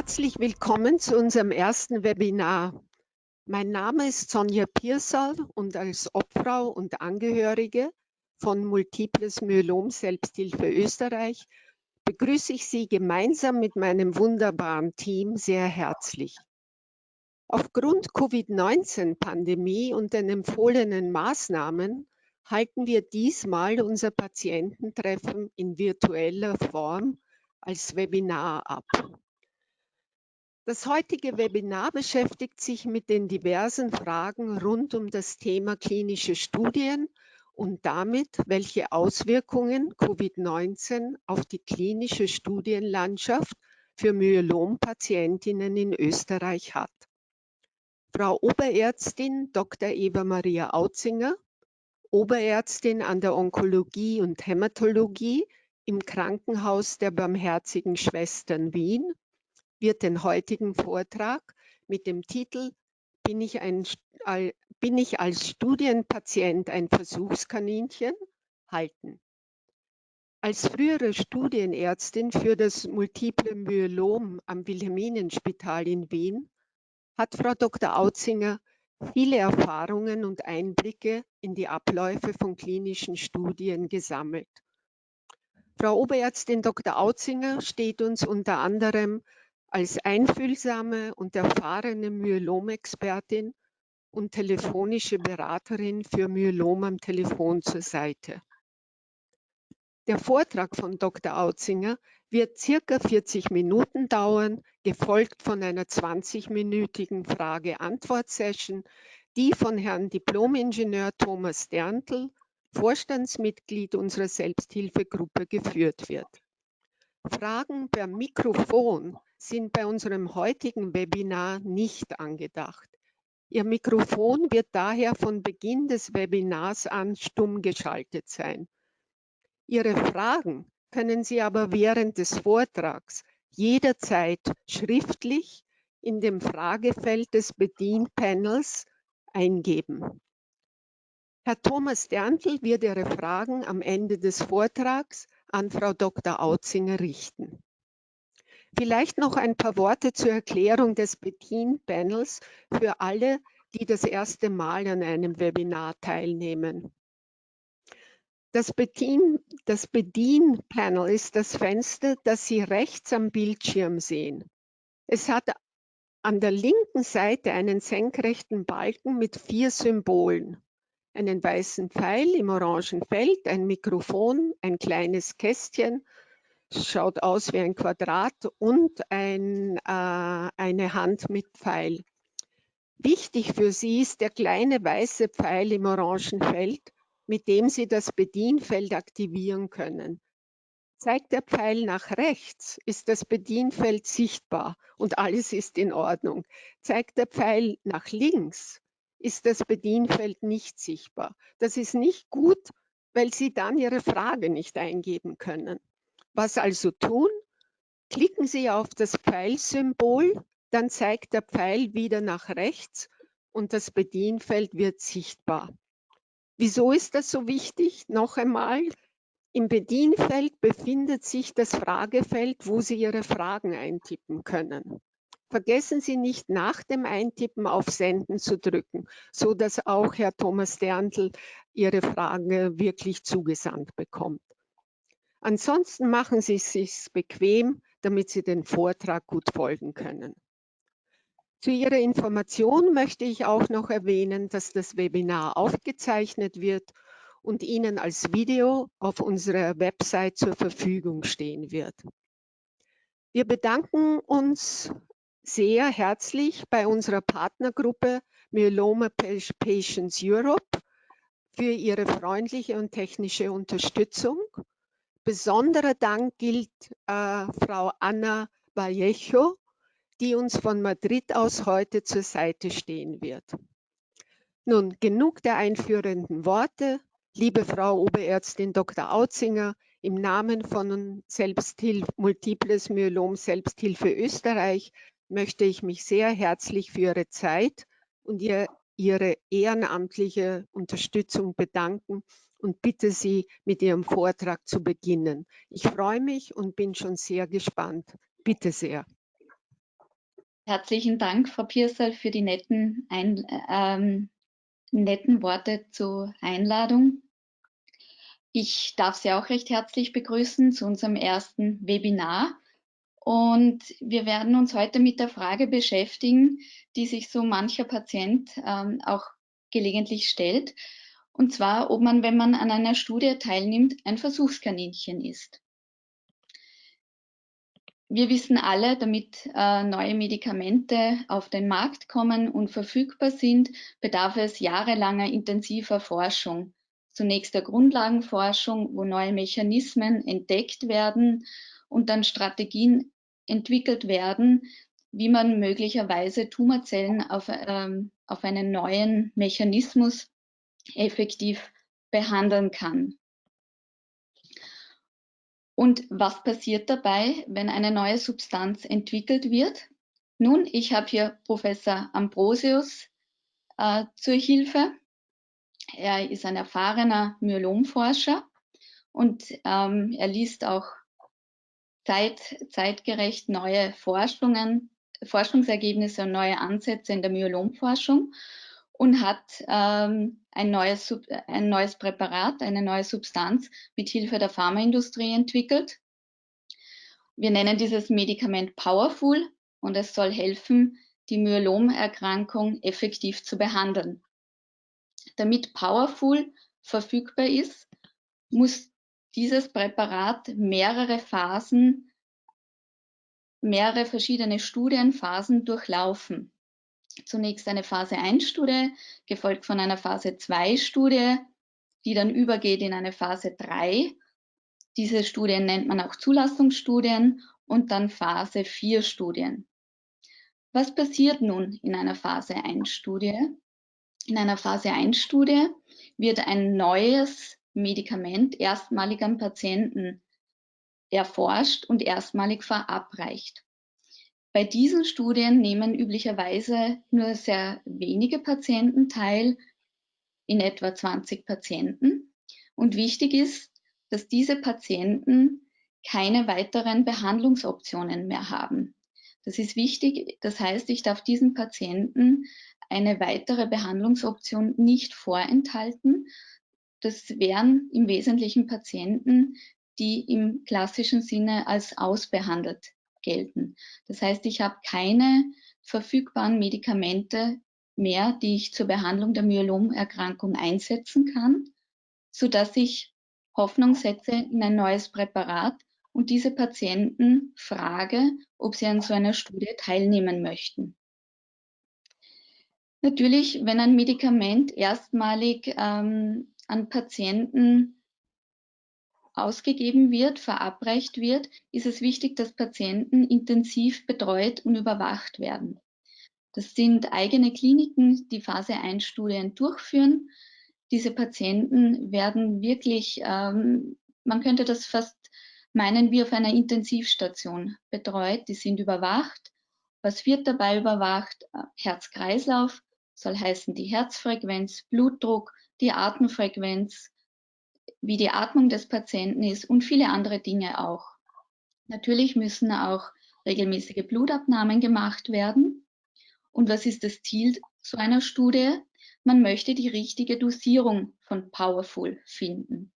Herzlich willkommen zu unserem ersten Webinar. Mein Name ist Sonja Piersal und als Obfrau und Angehörige von Multiples Myelom Selbsthilfe Österreich begrüße ich Sie gemeinsam mit meinem wunderbaren Team sehr herzlich. Aufgrund Covid-19-Pandemie und den empfohlenen Maßnahmen halten wir diesmal unser Patiententreffen in virtueller Form als Webinar ab. Das heutige Webinar beschäftigt sich mit den diversen Fragen rund um das Thema klinische Studien und damit, welche Auswirkungen Covid-19 auf die klinische Studienlandschaft für Myelompatientinnen in Österreich hat. Frau Oberärztin Dr. Eva Maria Autzinger, Oberärztin an der Onkologie und Hämatologie im Krankenhaus der Barmherzigen Schwestern Wien wird den heutigen Vortrag mit dem Titel Bin ich, ein, bin ich als Studienpatient ein Versuchskaninchen? halten. Als frühere Studienärztin für das multiple Myelom am Wilhelminenspital in Wien hat Frau Dr. Autzinger viele Erfahrungen und Einblicke in die Abläufe von klinischen Studien gesammelt. Frau Oberärztin Dr. Autzinger steht uns unter anderem als einfühlsame und erfahrene Myelom-Expertin und telefonische Beraterin für Myelom am Telefon zur Seite. Der Vortrag von Dr. Autzinger wird circa 40 Minuten dauern, gefolgt von einer 20-minütigen Frage-Antwort-Session, die von Herrn Diplomingenieur Thomas Derntl, Vorstandsmitglied unserer Selbsthilfegruppe, geführt wird. Fragen per Mikrofon sind bei unserem heutigen Webinar nicht angedacht. Ihr Mikrofon wird daher von Beginn des Webinars an stumm geschaltet sein. Ihre Fragen können Sie aber während des Vortrags jederzeit schriftlich in dem Fragefeld des Bedienpanels eingeben. Herr Thomas Derntl wird Ihre Fragen am Ende des Vortrags an Frau Dr. Autzinger richten. Vielleicht noch ein paar Worte zur Erklärung des Bedien-Panels für alle, die das erste Mal an einem Webinar teilnehmen. Das Bedien-Panel das Bedien ist das Fenster, das Sie rechts am Bildschirm sehen. Es hat an der linken Seite einen senkrechten Balken mit vier Symbolen. Einen weißen Pfeil im orangen Feld, ein Mikrofon, ein kleines Kästchen schaut aus wie ein Quadrat und ein, äh, eine Hand mit Pfeil. Wichtig für Sie ist der kleine weiße Pfeil im orangen Feld, mit dem Sie das Bedienfeld aktivieren können. Zeigt der Pfeil nach rechts, ist das Bedienfeld sichtbar und alles ist in Ordnung. Zeigt der Pfeil nach links, ist das Bedienfeld nicht sichtbar. Das ist nicht gut, weil Sie dann Ihre Frage nicht eingeben können. Was also tun? Klicken Sie auf das Pfeilsymbol, dann zeigt der Pfeil wieder nach rechts und das Bedienfeld wird sichtbar. Wieso ist das so wichtig? Noch einmal, im Bedienfeld befindet sich das Fragefeld, wo Sie Ihre Fragen eintippen können. Vergessen Sie nicht nach dem Eintippen auf Senden zu drücken, so dass auch Herr Thomas Derntl Ihre Frage wirklich zugesandt bekommt. Ansonsten machen Sie es sich bequem, damit Sie den Vortrag gut folgen können. Zu Ihrer Information möchte ich auch noch erwähnen, dass das Webinar aufgezeichnet wird und Ihnen als Video auf unserer Website zur Verfügung stehen wird. Wir bedanken uns sehr herzlich bei unserer Partnergruppe Myeloma Patients Europe für ihre freundliche und technische Unterstützung Besonderer Dank gilt äh, Frau Anna Vallejo, die uns von Madrid aus heute zur Seite stehen wird. Nun, genug der einführenden Worte. Liebe Frau Oberärztin Dr. Autzinger, im Namen von Selbsthilfe, Multiples Myelom Selbsthilfe Österreich möchte ich mich sehr herzlich für Ihre Zeit und ihr, Ihre ehrenamtliche Unterstützung bedanken und bitte Sie, mit Ihrem Vortrag zu beginnen. Ich freue mich und bin schon sehr gespannt. Bitte sehr. Herzlichen Dank, Frau Piersal, für die netten, Ein ähm, netten Worte zur Einladung. Ich darf Sie auch recht herzlich begrüßen zu unserem ersten Webinar. Und wir werden uns heute mit der Frage beschäftigen, die sich so mancher Patient ähm, auch gelegentlich stellt. Und zwar, ob man, wenn man an einer Studie teilnimmt, ein Versuchskaninchen ist. Wir wissen alle, damit äh, neue Medikamente auf den Markt kommen und verfügbar sind, bedarf es jahrelanger intensiver Forschung. Zunächst der Grundlagenforschung, wo neue Mechanismen entdeckt werden und dann Strategien entwickelt werden, wie man möglicherweise Tumorzellen auf, ähm, auf einen neuen Mechanismus effektiv behandeln kann. Und was passiert dabei, wenn eine neue Substanz entwickelt wird? Nun, ich habe hier Professor Ambrosius äh, zur Hilfe. Er ist ein erfahrener Myelomforscher und ähm, er liest auch zeit, zeitgerecht neue Forschungen, Forschungsergebnisse und neue Ansätze in der Myelomforschung und hat ähm, ein, neues, ein neues Präparat, eine neue Substanz mit Hilfe der Pharmaindustrie entwickelt. Wir nennen dieses Medikament Powerful und es soll helfen, die Myelomerkrankung effektiv zu behandeln. Damit Powerful verfügbar ist, muss dieses Präparat mehrere Phasen, mehrere verschiedene Studienphasen durchlaufen zunächst eine Phase 1 Studie, gefolgt von einer Phase 2 Studie, die dann übergeht in eine Phase 3. Diese Studien nennt man auch Zulassungsstudien und dann Phase 4 Studien. Was passiert nun in einer Phase 1 Studie? In einer Phase 1 Studie wird ein neues Medikament erstmalig am Patienten erforscht und erstmalig verabreicht. Bei diesen Studien nehmen üblicherweise nur sehr wenige Patienten teil, in etwa 20 Patienten. Und wichtig ist, dass diese Patienten keine weiteren Behandlungsoptionen mehr haben. Das ist wichtig. Das heißt, ich darf diesen Patienten eine weitere Behandlungsoption nicht vorenthalten. Das wären im Wesentlichen Patienten, die im klassischen Sinne als ausbehandelt gelten. Das heißt, ich habe keine verfügbaren Medikamente mehr, die ich zur Behandlung der Myelomerkrankung einsetzen kann, so dass ich Hoffnung setze in ein neues Präparat und diese Patienten frage, ob sie an so einer Studie teilnehmen möchten. Natürlich, wenn ein Medikament erstmalig ähm, an Patienten ausgegeben wird, verabreicht wird, ist es wichtig, dass Patienten intensiv betreut und überwacht werden. Das sind eigene Kliniken, die Phase 1 Studien durchführen. Diese Patienten werden wirklich, ähm, man könnte das fast meinen, wie auf einer Intensivstation betreut. Die sind überwacht. Was wird dabei überwacht? Äh, Herz-Kreislauf soll heißen die Herzfrequenz, Blutdruck, die Atemfrequenz, wie die Atmung des Patienten ist und viele andere Dinge auch. Natürlich müssen auch regelmäßige Blutabnahmen gemacht werden. Und was ist das Ziel so einer Studie? Man möchte die richtige Dosierung von Powerful finden.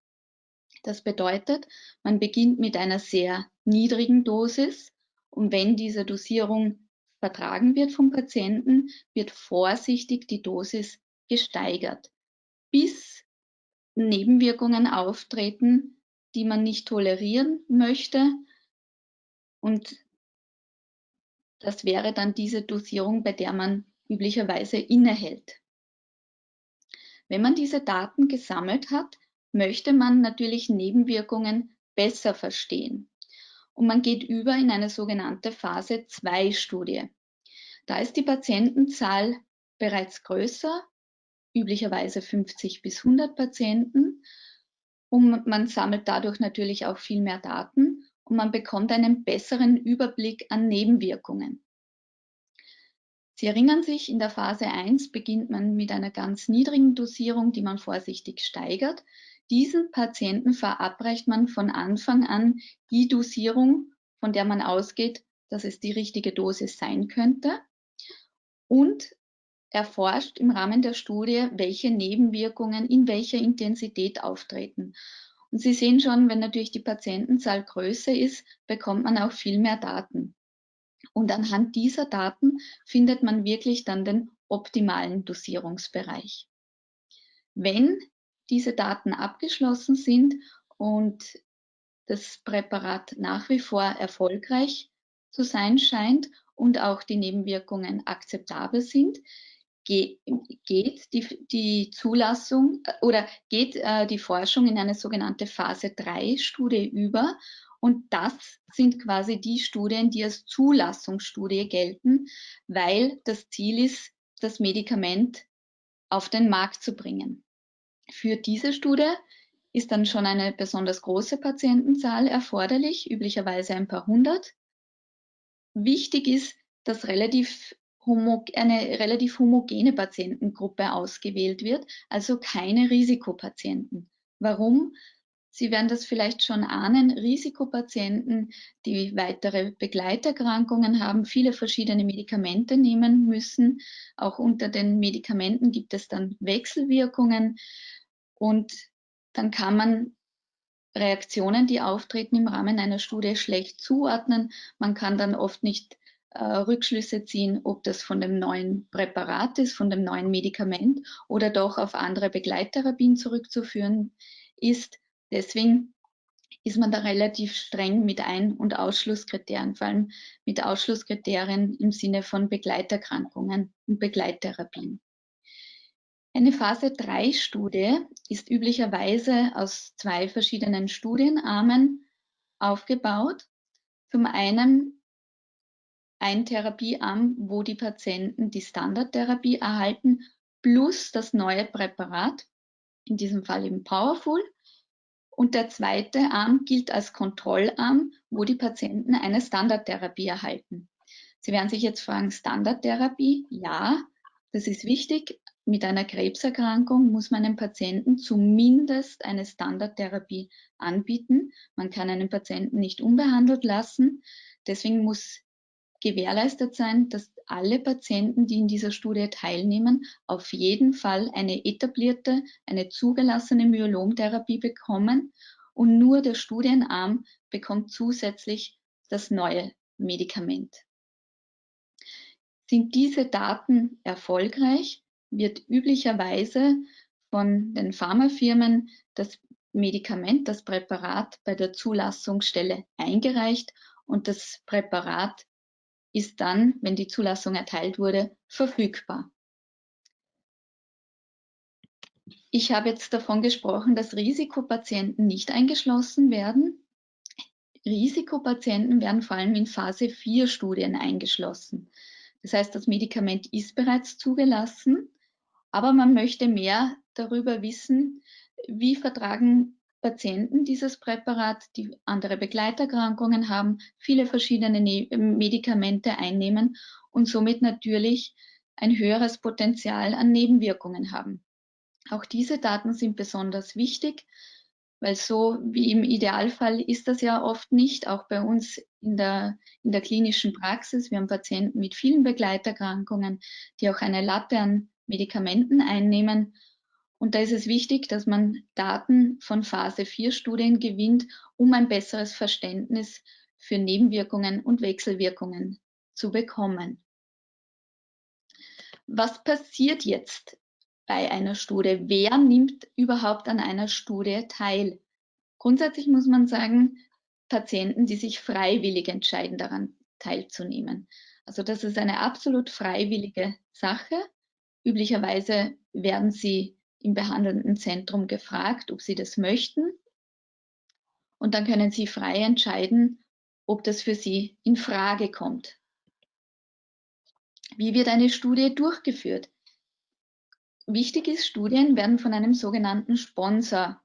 Das bedeutet, man beginnt mit einer sehr niedrigen Dosis und wenn diese Dosierung vertragen wird vom Patienten, wird vorsichtig die Dosis gesteigert, bis Nebenwirkungen auftreten, die man nicht tolerieren möchte. Und das wäre dann diese Dosierung, bei der man üblicherweise innehält. Wenn man diese Daten gesammelt hat, möchte man natürlich Nebenwirkungen besser verstehen. Und man geht über in eine sogenannte Phase 2 Studie. Da ist die Patientenzahl bereits größer üblicherweise 50 bis 100 Patienten. Und man sammelt dadurch natürlich auch viel mehr Daten und man bekommt einen besseren Überblick an Nebenwirkungen. Sie erinnern sich, in der Phase 1 beginnt man mit einer ganz niedrigen Dosierung, die man vorsichtig steigert. Diesen Patienten verabreicht man von Anfang an die Dosierung, von der man ausgeht, dass es die richtige Dosis sein könnte und erforscht im Rahmen der Studie, welche Nebenwirkungen in welcher Intensität auftreten. Und Sie sehen schon, wenn natürlich die Patientenzahl größer ist, bekommt man auch viel mehr Daten. Und anhand dieser Daten findet man wirklich dann den optimalen Dosierungsbereich. Wenn diese Daten abgeschlossen sind und das Präparat nach wie vor erfolgreich zu sein scheint und auch die Nebenwirkungen akzeptabel sind, geht die, die Zulassung äh, oder geht äh, die Forschung in eine sogenannte Phase 3 Studie über. Und das sind quasi die Studien, die als Zulassungsstudie gelten, weil das Ziel ist, das Medikament auf den Markt zu bringen. Für diese Studie ist dann schon eine besonders große Patientenzahl erforderlich, üblicherweise ein paar hundert. Wichtig ist, dass relativ eine relativ homogene Patientengruppe ausgewählt wird, also keine Risikopatienten. Warum? Sie werden das vielleicht schon ahnen, Risikopatienten, die weitere Begleiterkrankungen haben, viele verschiedene Medikamente nehmen müssen. Auch unter den Medikamenten gibt es dann Wechselwirkungen und dann kann man Reaktionen, die auftreten im Rahmen einer Studie, schlecht zuordnen. Man kann dann oft nicht Rückschlüsse ziehen, ob das von dem neuen Präparat ist, von dem neuen Medikament oder doch auf andere Begleittherapien zurückzuführen ist. Deswegen ist man da relativ streng mit Ein- und Ausschlusskriterien, vor allem mit Ausschlusskriterien im Sinne von Begleiterkrankungen und Begleittherapien. Eine Phase 3 Studie ist üblicherweise aus zwei verschiedenen Studienarmen aufgebaut. Zum einen ein Therapiearm, wo die Patienten die Standardtherapie erhalten, plus das neue Präparat, in diesem Fall eben Powerful. Und der zweite Arm gilt als Kontrollarm, wo die Patienten eine Standardtherapie erhalten. Sie werden sich jetzt fragen, Standardtherapie? Ja, das ist wichtig, mit einer Krebserkrankung muss man einem Patienten zumindest eine Standardtherapie anbieten. Man kann einen Patienten nicht unbehandelt lassen. Deswegen muss gewährleistet sein, dass alle Patienten, die in dieser Studie teilnehmen, auf jeden Fall eine etablierte, eine zugelassene Myelomtherapie bekommen und nur der Studienarm bekommt zusätzlich das neue Medikament. Sind diese Daten erfolgreich, wird üblicherweise von den Pharmafirmen das Medikament, das Präparat bei der Zulassungsstelle eingereicht und das Präparat ist dann, wenn die Zulassung erteilt wurde, verfügbar. Ich habe jetzt davon gesprochen, dass Risikopatienten nicht eingeschlossen werden. Risikopatienten werden vor allem in Phase 4 Studien eingeschlossen. Das heißt, das Medikament ist bereits zugelassen aber man möchte mehr darüber wissen, wie vertragen Patienten dieses Präparat, die andere Begleiterkrankungen haben, viele verschiedene ne Medikamente einnehmen und somit natürlich ein höheres Potenzial an Nebenwirkungen haben. Auch diese Daten sind besonders wichtig, weil so wie im Idealfall ist das ja oft nicht, auch bei uns in der, in der klinischen Praxis. Wir haben Patienten mit vielen Begleiterkrankungen, die auch eine Latte an Medikamenten einnehmen. Und da ist es wichtig, dass man Daten von Phase 4 Studien gewinnt, um ein besseres Verständnis für Nebenwirkungen und Wechselwirkungen zu bekommen. Was passiert jetzt bei einer Studie? Wer nimmt überhaupt an einer Studie teil? Grundsätzlich muss man sagen, Patienten, die sich freiwillig entscheiden, daran teilzunehmen. Also das ist eine absolut freiwillige Sache. Üblicherweise werden sie im behandelnden Zentrum gefragt, ob sie das möchten. Und dann können sie frei entscheiden, ob das für sie in Frage kommt. Wie wird eine Studie durchgeführt? Wichtig ist, Studien werden von einem sogenannten Sponsor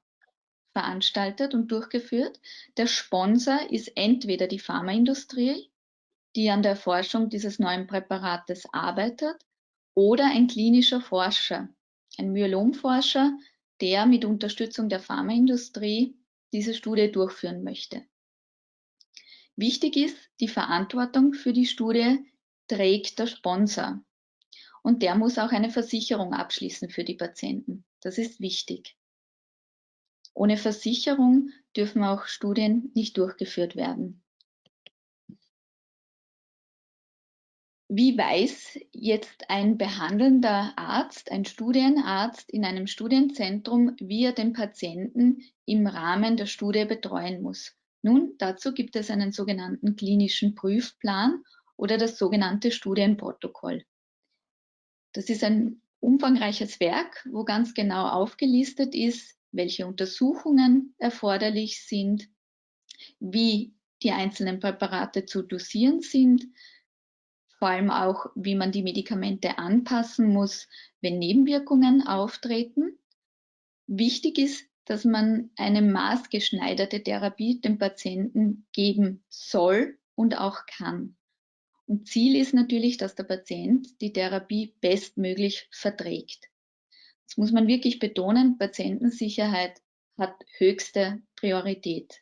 veranstaltet und durchgeführt. Der Sponsor ist entweder die Pharmaindustrie, die an der Forschung dieses neuen Präparates arbeitet, oder ein klinischer Forscher, ein Myelomforscher, der mit Unterstützung der Pharmaindustrie diese Studie durchführen möchte. Wichtig ist, die Verantwortung für die Studie trägt der Sponsor. Und der muss auch eine Versicherung abschließen für die Patienten. Das ist wichtig. Ohne Versicherung dürfen auch Studien nicht durchgeführt werden. Wie weiß jetzt ein behandelnder Arzt, ein Studienarzt in einem Studienzentrum, wie er den Patienten im Rahmen der Studie betreuen muss? Nun, dazu gibt es einen sogenannten klinischen Prüfplan oder das sogenannte Studienprotokoll. Das ist ein umfangreiches Werk, wo ganz genau aufgelistet ist, welche Untersuchungen erforderlich sind, wie die einzelnen Präparate zu dosieren sind, vor allem auch, wie man die Medikamente anpassen muss, wenn Nebenwirkungen auftreten. Wichtig ist, dass man eine maßgeschneiderte Therapie dem Patienten geben soll und auch kann. Und Ziel ist natürlich, dass der Patient die Therapie bestmöglich verträgt. Das muss man wirklich betonen, Patientensicherheit hat höchste Priorität.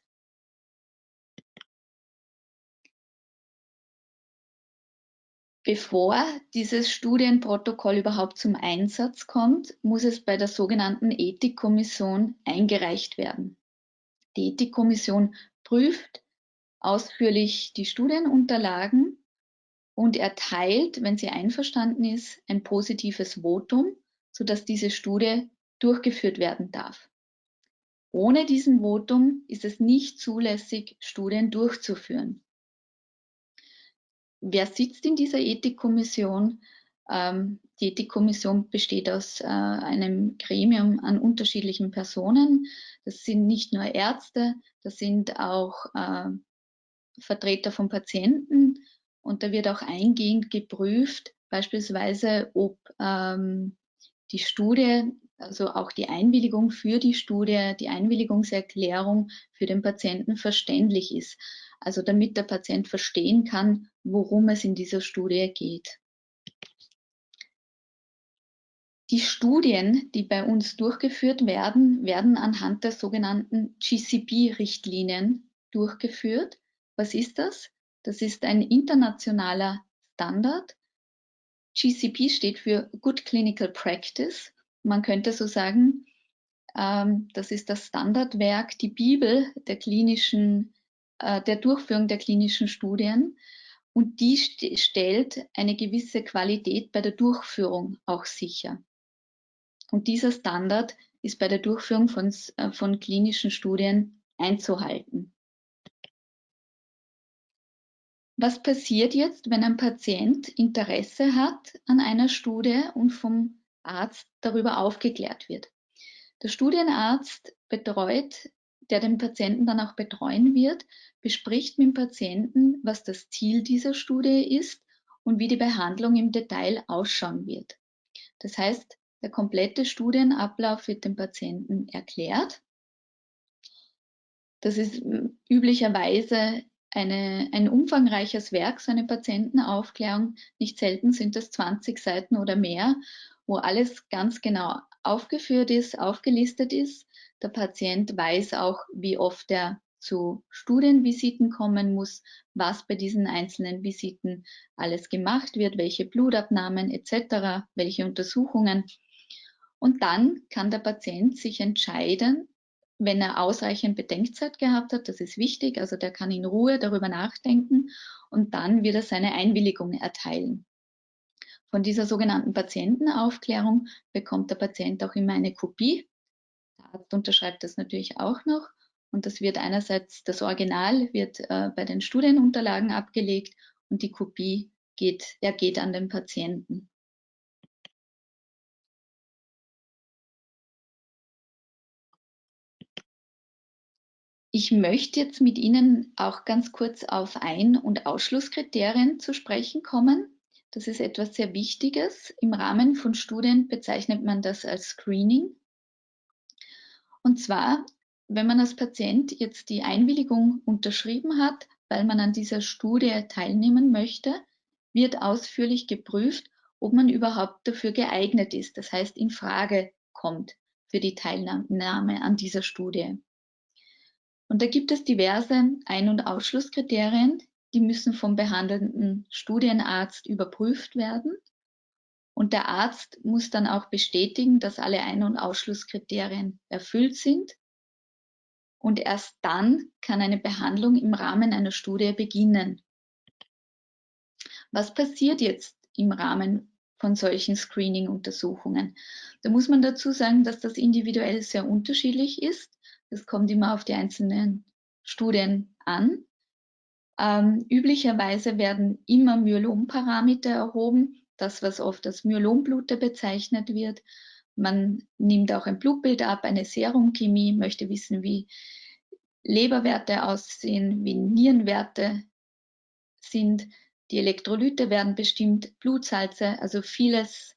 Bevor dieses Studienprotokoll überhaupt zum Einsatz kommt, muss es bei der sogenannten Ethikkommission eingereicht werden. Die Ethikkommission prüft ausführlich die Studienunterlagen und erteilt, wenn sie einverstanden ist, ein positives Votum, sodass diese Studie durchgeführt werden darf. Ohne diesen Votum ist es nicht zulässig, Studien durchzuführen. Wer sitzt in dieser Ethikkommission? Ähm, die Ethikkommission besteht aus äh, einem Gremium an unterschiedlichen Personen. Das sind nicht nur Ärzte, das sind auch äh, Vertreter von Patienten und da wird auch eingehend geprüft, beispielsweise, ob ähm, die Studie, also auch die Einwilligung für die Studie, die Einwilligungserklärung für den Patienten verständlich ist. Also damit der Patient verstehen kann, worum es in dieser Studie geht. Die Studien, die bei uns durchgeführt werden, werden anhand der sogenannten GCP-Richtlinien durchgeführt. Was ist das? Das ist ein internationaler Standard. GCP steht für Good Clinical Practice. Man könnte so sagen, ähm, das ist das Standardwerk, die Bibel der klinischen äh, der Durchführung der klinischen Studien. Und die st stellt eine gewisse Qualität bei der Durchführung auch sicher. Und dieser Standard ist bei der Durchführung von, äh, von klinischen Studien einzuhalten. Was passiert jetzt, wenn ein Patient Interesse hat an einer Studie und vom Arzt darüber aufgeklärt wird? Der Studienarzt betreut der den Patienten dann auch betreuen wird, bespricht mit dem Patienten, was das Ziel dieser Studie ist und wie die Behandlung im Detail ausschauen wird. Das heißt, der komplette Studienablauf wird dem Patienten erklärt. Das ist üblicherweise eine, ein umfangreiches Werk, so eine Patientenaufklärung. Nicht selten sind es 20 Seiten oder mehr, wo alles ganz genau aufgeführt ist, aufgelistet ist der Patient weiß auch, wie oft er zu Studienvisiten kommen muss, was bei diesen einzelnen Visiten alles gemacht wird, welche Blutabnahmen etc., welche Untersuchungen. Und dann kann der Patient sich entscheiden, wenn er ausreichend Bedenkzeit gehabt hat, das ist wichtig, also der kann in Ruhe darüber nachdenken und dann wird er seine Einwilligung erteilen. Von dieser sogenannten Patientenaufklärung bekommt der Patient auch immer eine Kopie Arzt unterschreibt das natürlich auch noch. Und das wird einerseits, das Original wird äh, bei den Studienunterlagen abgelegt und die Kopie geht, der geht an den Patienten. Ich möchte jetzt mit Ihnen auch ganz kurz auf Ein- und Ausschlusskriterien zu sprechen kommen. Das ist etwas sehr Wichtiges. Im Rahmen von Studien bezeichnet man das als Screening. Und zwar, wenn man als Patient jetzt die Einwilligung unterschrieben hat, weil man an dieser Studie teilnehmen möchte, wird ausführlich geprüft, ob man überhaupt dafür geeignet ist, das heißt in Frage kommt für die Teilnahme an dieser Studie. Und da gibt es diverse Ein- und Ausschlusskriterien, die müssen vom behandelnden Studienarzt überprüft werden. Und der Arzt muss dann auch bestätigen, dass alle Ein- und Ausschlusskriterien erfüllt sind. Und erst dann kann eine Behandlung im Rahmen einer Studie beginnen. Was passiert jetzt im Rahmen von solchen Screening-Untersuchungen? Da muss man dazu sagen, dass das individuell sehr unterschiedlich ist. Das kommt immer auf die einzelnen Studien an. Ähm, üblicherweise werden immer Myelomparameter erhoben, das, was oft als Myelomblute bezeichnet wird. Man nimmt auch ein Blutbild ab, eine Serumchemie, möchte wissen, wie Leberwerte aussehen, wie Nierenwerte sind. Die Elektrolyte werden bestimmt, Blutsalze, also vieles,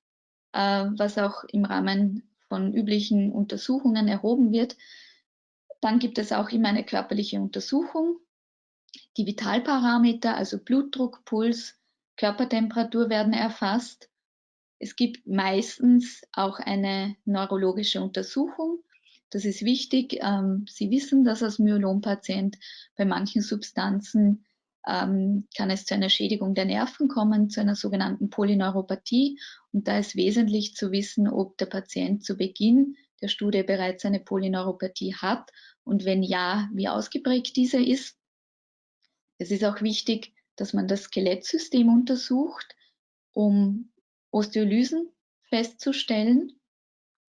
äh, was auch im Rahmen von üblichen Untersuchungen erhoben wird. Dann gibt es auch immer eine körperliche Untersuchung. Die Vitalparameter, also Blutdruck, Puls, Körpertemperatur werden erfasst. Es gibt meistens auch eine neurologische Untersuchung. Das ist wichtig. Ähm, Sie wissen, dass als Myelompatient bei manchen Substanzen ähm, kann es zu einer Schädigung der Nerven kommen, zu einer sogenannten Polyneuropathie. Und da ist wesentlich zu wissen, ob der Patient zu Beginn der Studie bereits eine Polyneuropathie hat und wenn ja, wie ausgeprägt diese ist. Es ist auch wichtig, dass man das Skelettsystem untersucht, um Osteolysen festzustellen.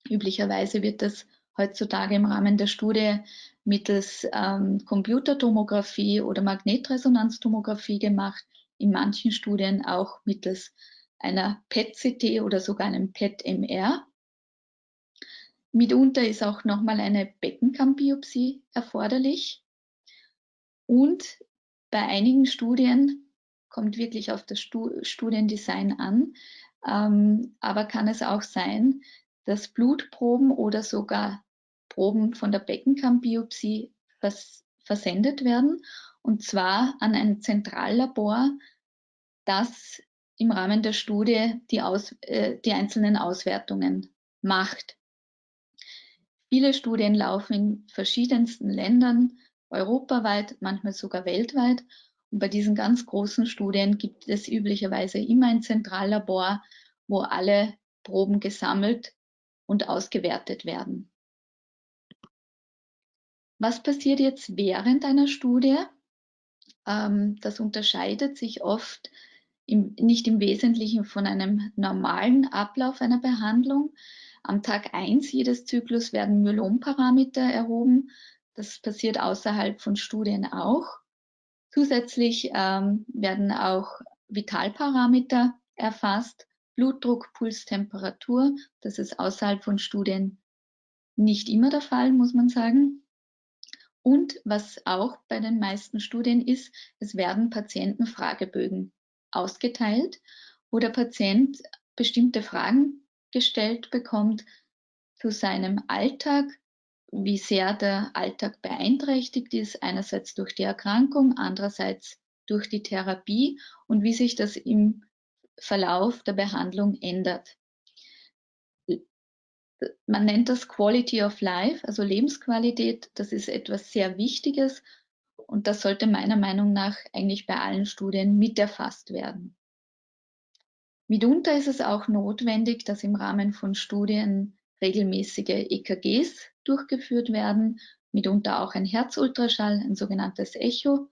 Üblicherweise wird das heutzutage im Rahmen der Studie mittels ähm, Computertomographie oder Magnetresonanztomographie gemacht, in manchen Studien auch mittels einer PET-CT oder sogar einem PET-MR. Mitunter ist auch nochmal eine Beckenkammbiopsie erforderlich. Und bei einigen Studien kommt wirklich auf das Studiendesign an, ähm, aber kann es auch sein, dass Blutproben oder sogar Proben von der Beckenkammbiopsie vers versendet werden und zwar an ein Zentrallabor, das im Rahmen der Studie die, Aus, äh, die einzelnen Auswertungen macht. Viele Studien laufen in verschiedensten Ländern, europaweit, manchmal sogar weltweit. Und bei diesen ganz großen Studien gibt es üblicherweise immer ein Zentrallabor, wo alle Proben gesammelt und ausgewertet werden. Was passiert jetzt während einer Studie? Ähm, das unterscheidet sich oft im, nicht im Wesentlichen von einem normalen Ablauf einer Behandlung. Am Tag 1 jedes Zyklus werden Myelomparameter erhoben. Das passiert außerhalb von Studien auch. Zusätzlich ähm, werden auch Vitalparameter erfasst, Blutdruck, Puls, Temperatur. Das ist außerhalb von Studien nicht immer der Fall, muss man sagen. Und was auch bei den meisten Studien ist, es werden Patientenfragebögen ausgeteilt, wo der Patient bestimmte Fragen gestellt bekommt zu seinem Alltag, wie sehr der Alltag beeinträchtigt ist, einerseits durch die Erkrankung, andererseits durch die Therapie und wie sich das im Verlauf der Behandlung ändert. Man nennt das Quality of Life, also Lebensqualität. Das ist etwas sehr Wichtiges und das sollte meiner Meinung nach eigentlich bei allen Studien mit erfasst werden. Mitunter ist es auch notwendig, dass im Rahmen von Studien regelmäßige EKGs durchgeführt werden, mitunter auch ein Herzultraschall, ein sogenanntes Echo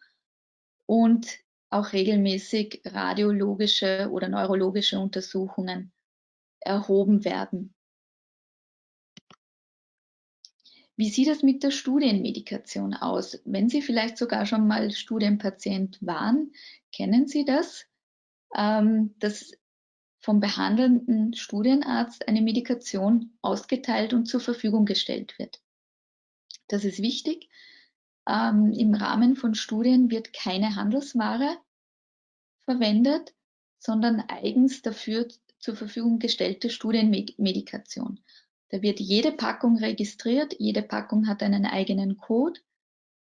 und auch regelmäßig radiologische oder neurologische Untersuchungen erhoben werden. Wie sieht es mit der Studienmedikation aus? Wenn Sie vielleicht sogar schon mal Studienpatient waren, kennen Sie das? Ähm, das vom behandelnden Studienarzt eine Medikation ausgeteilt und zur Verfügung gestellt wird. Das ist wichtig. Ähm, Im Rahmen von Studien wird keine Handelsware verwendet, sondern eigens dafür zur Verfügung gestellte Studienmedikation. Da wird jede Packung registriert, jede Packung hat einen eigenen Code.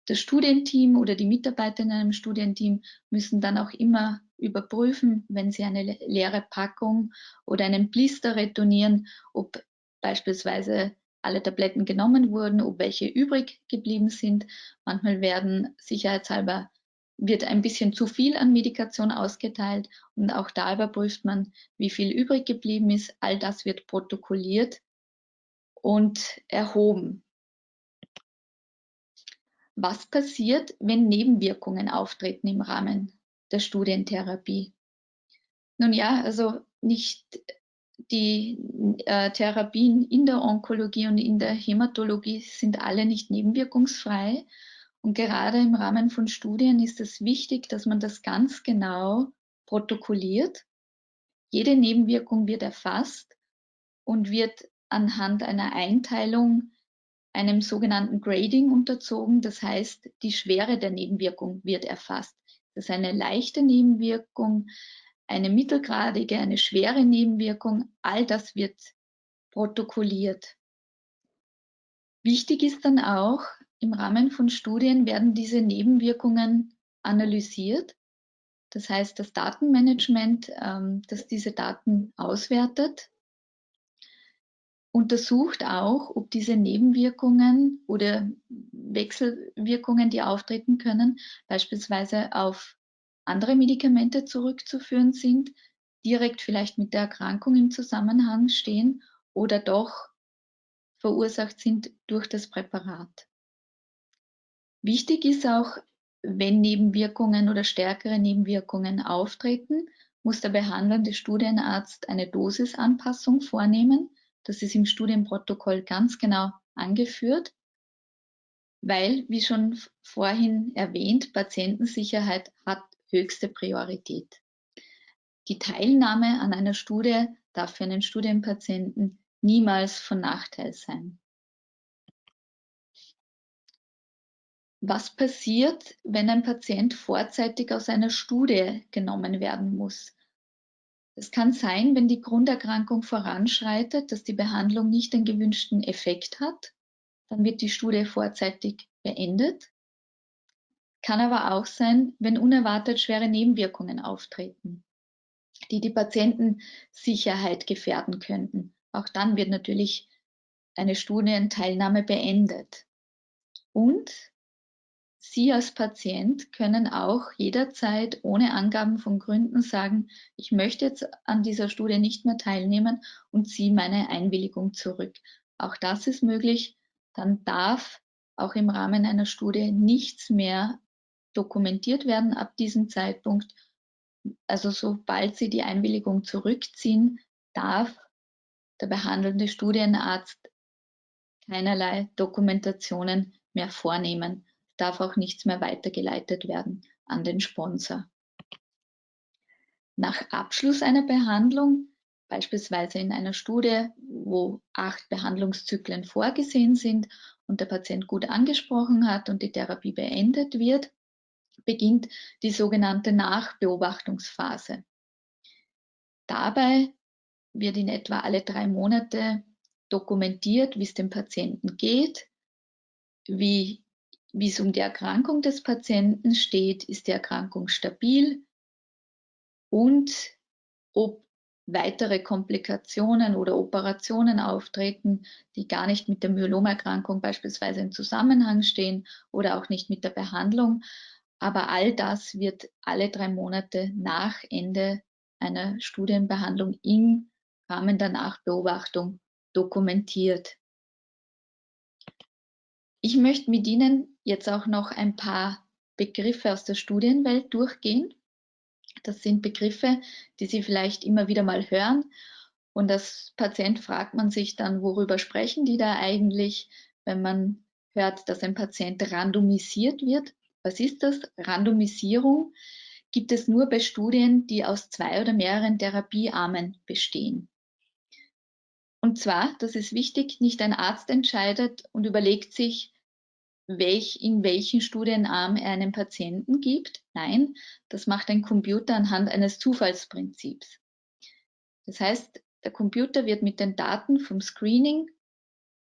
Das Studienteam oder die Mitarbeiter in einem Studienteam müssen dann auch immer überprüfen, wenn Sie eine leere Packung oder einen Blister retournieren, ob beispielsweise alle Tabletten genommen wurden, ob welche übrig geblieben sind. Manchmal werden sicherheitshalber wird ein bisschen zu viel an Medikation ausgeteilt und auch da überprüft man, wie viel übrig geblieben ist. All das wird protokolliert und erhoben. Was passiert, wenn Nebenwirkungen auftreten im Rahmen der Studientherapie? Nun ja, also nicht die äh, Therapien in der Onkologie und in der Hämatologie sind alle nicht nebenwirkungsfrei. Und gerade im Rahmen von Studien ist es wichtig, dass man das ganz genau protokolliert. Jede Nebenwirkung wird erfasst und wird anhand einer Einteilung einem sogenannten Grading unterzogen. Das heißt, die Schwere der Nebenwirkung wird erfasst. Das ist eine leichte Nebenwirkung, eine mittelgradige, eine schwere Nebenwirkung. All das wird protokolliert. Wichtig ist dann auch, im Rahmen von Studien werden diese Nebenwirkungen analysiert. Das heißt, das Datenmanagement, ähm, das diese Daten auswertet, untersucht auch, ob diese Nebenwirkungen oder Wechselwirkungen, die auftreten können, beispielsweise auf andere Medikamente zurückzuführen sind, direkt vielleicht mit der Erkrankung im Zusammenhang stehen oder doch verursacht sind durch das Präparat. Wichtig ist auch, wenn Nebenwirkungen oder stärkere Nebenwirkungen auftreten, muss der behandelnde Studienarzt eine Dosisanpassung vornehmen, das ist im Studienprotokoll ganz genau angeführt, weil, wie schon vorhin erwähnt, Patientensicherheit hat höchste Priorität. Die Teilnahme an einer Studie darf für einen Studienpatienten niemals von Nachteil sein. Was passiert, wenn ein Patient vorzeitig aus einer Studie genommen werden muss? Es kann sein, wenn die Grunderkrankung voranschreitet, dass die Behandlung nicht den gewünschten Effekt hat, dann wird die Studie vorzeitig beendet. Kann aber auch sein, wenn unerwartet schwere Nebenwirkungen auftreten, die die Patientensicherheit gefährden könnten. Auch dann wird natürlich eine Studienteilnahme beendet. Und Sie als Patient können auch jederzeit ohne Angaben von Gründen sagen, ich möchte jetzt an dieser Studie nicht mehr teilnehmen und ziehe meine Einwilligung zurück. Auch das ist möglich. Dann darf auch im Rahmen einer Studie nichts mehr dokumentiert werden ab diesem Zeitpunkt. Also sobald Sie die Einwilligung zurückziehen, darf der behandelnde Studienarzt keinerlei Dokumentationen mehr vornehmen darf auch nichts mehr weitergeleitet werden an den Sponsor. Nach Abschluss einer Behandlung, beispielsweise in einer Studie, wo acht Behandlungszyklen vorgesehen sind und der Patient gut angesprochen hat und die Therapie beendet wird, beginnt die sogenannte Nachbeobachtungsphase. Dabei wird in etwa alle drei Monate dokumentiert, wie es dem Patienten geht, wie wie es um die Erkrankung des Patienten steht, ist die Erkrankung stabil und ob weitere Komplikationen oder Operationen auftreten, die gar nicht mit der Myelomerkrankung beispielsweise im Zusammenhang stehen oder auch nicht mit der Behandlung. Aber all das wird alle drei Monate nach Ende einer Studienbehandlung im Rahmen der Nachbeobachtung dokumentiert. Ich möchte mit Ihnen jetzt auch noch ein paar Begriffe aus der Studienwelt durchgehen. Das sind Begriffe, die Sie vielleicht immer wieder mal hören. Und als Patient fragt man sich dann, worüber sprechen die da eigentlich, wenn man hört, dass ein Patient randomisiert wird. Was ist das? Randomisierung gibt es nur bei Studien, die aus zwei oder mehreren Therapiearmen bestehen. Und zwar, das ist wichtig, nicht ein Arzt entscheidet und überlegt sich, welch, in welchen Studienarm er einen Patienten gibt. Nein, das macht ein Computer anhand eines Zufallsprinzips. Das heißt, der Computer wird mit den Daten vom Screening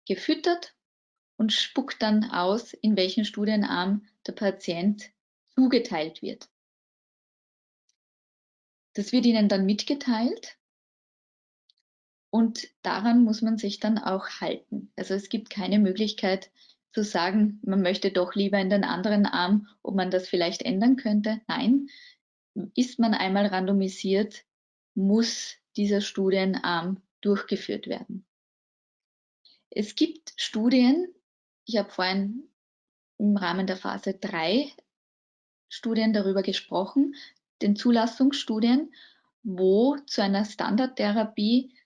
gefüttert und spuckt dann aus, in welchen Studienarm der Patient zugeteilt wird. Das wird Ihnen dann mitgeteilt Und daran muss man sich dann auch halten. Also es gibt keine Möglichkeit zu sagen, man möchte doch lieber in den anderen Arm, ob man das vielleicht ändern könnte. Nein, ist man einmal randomisiert, muss dieser Studienarm durchgeführt werden. Es gibt Studien, ich habe vorhin im Rahmen der Phase 3 Studien darüber gesprochen, den Zulassungsstudien, wo zu einer Standardtherapie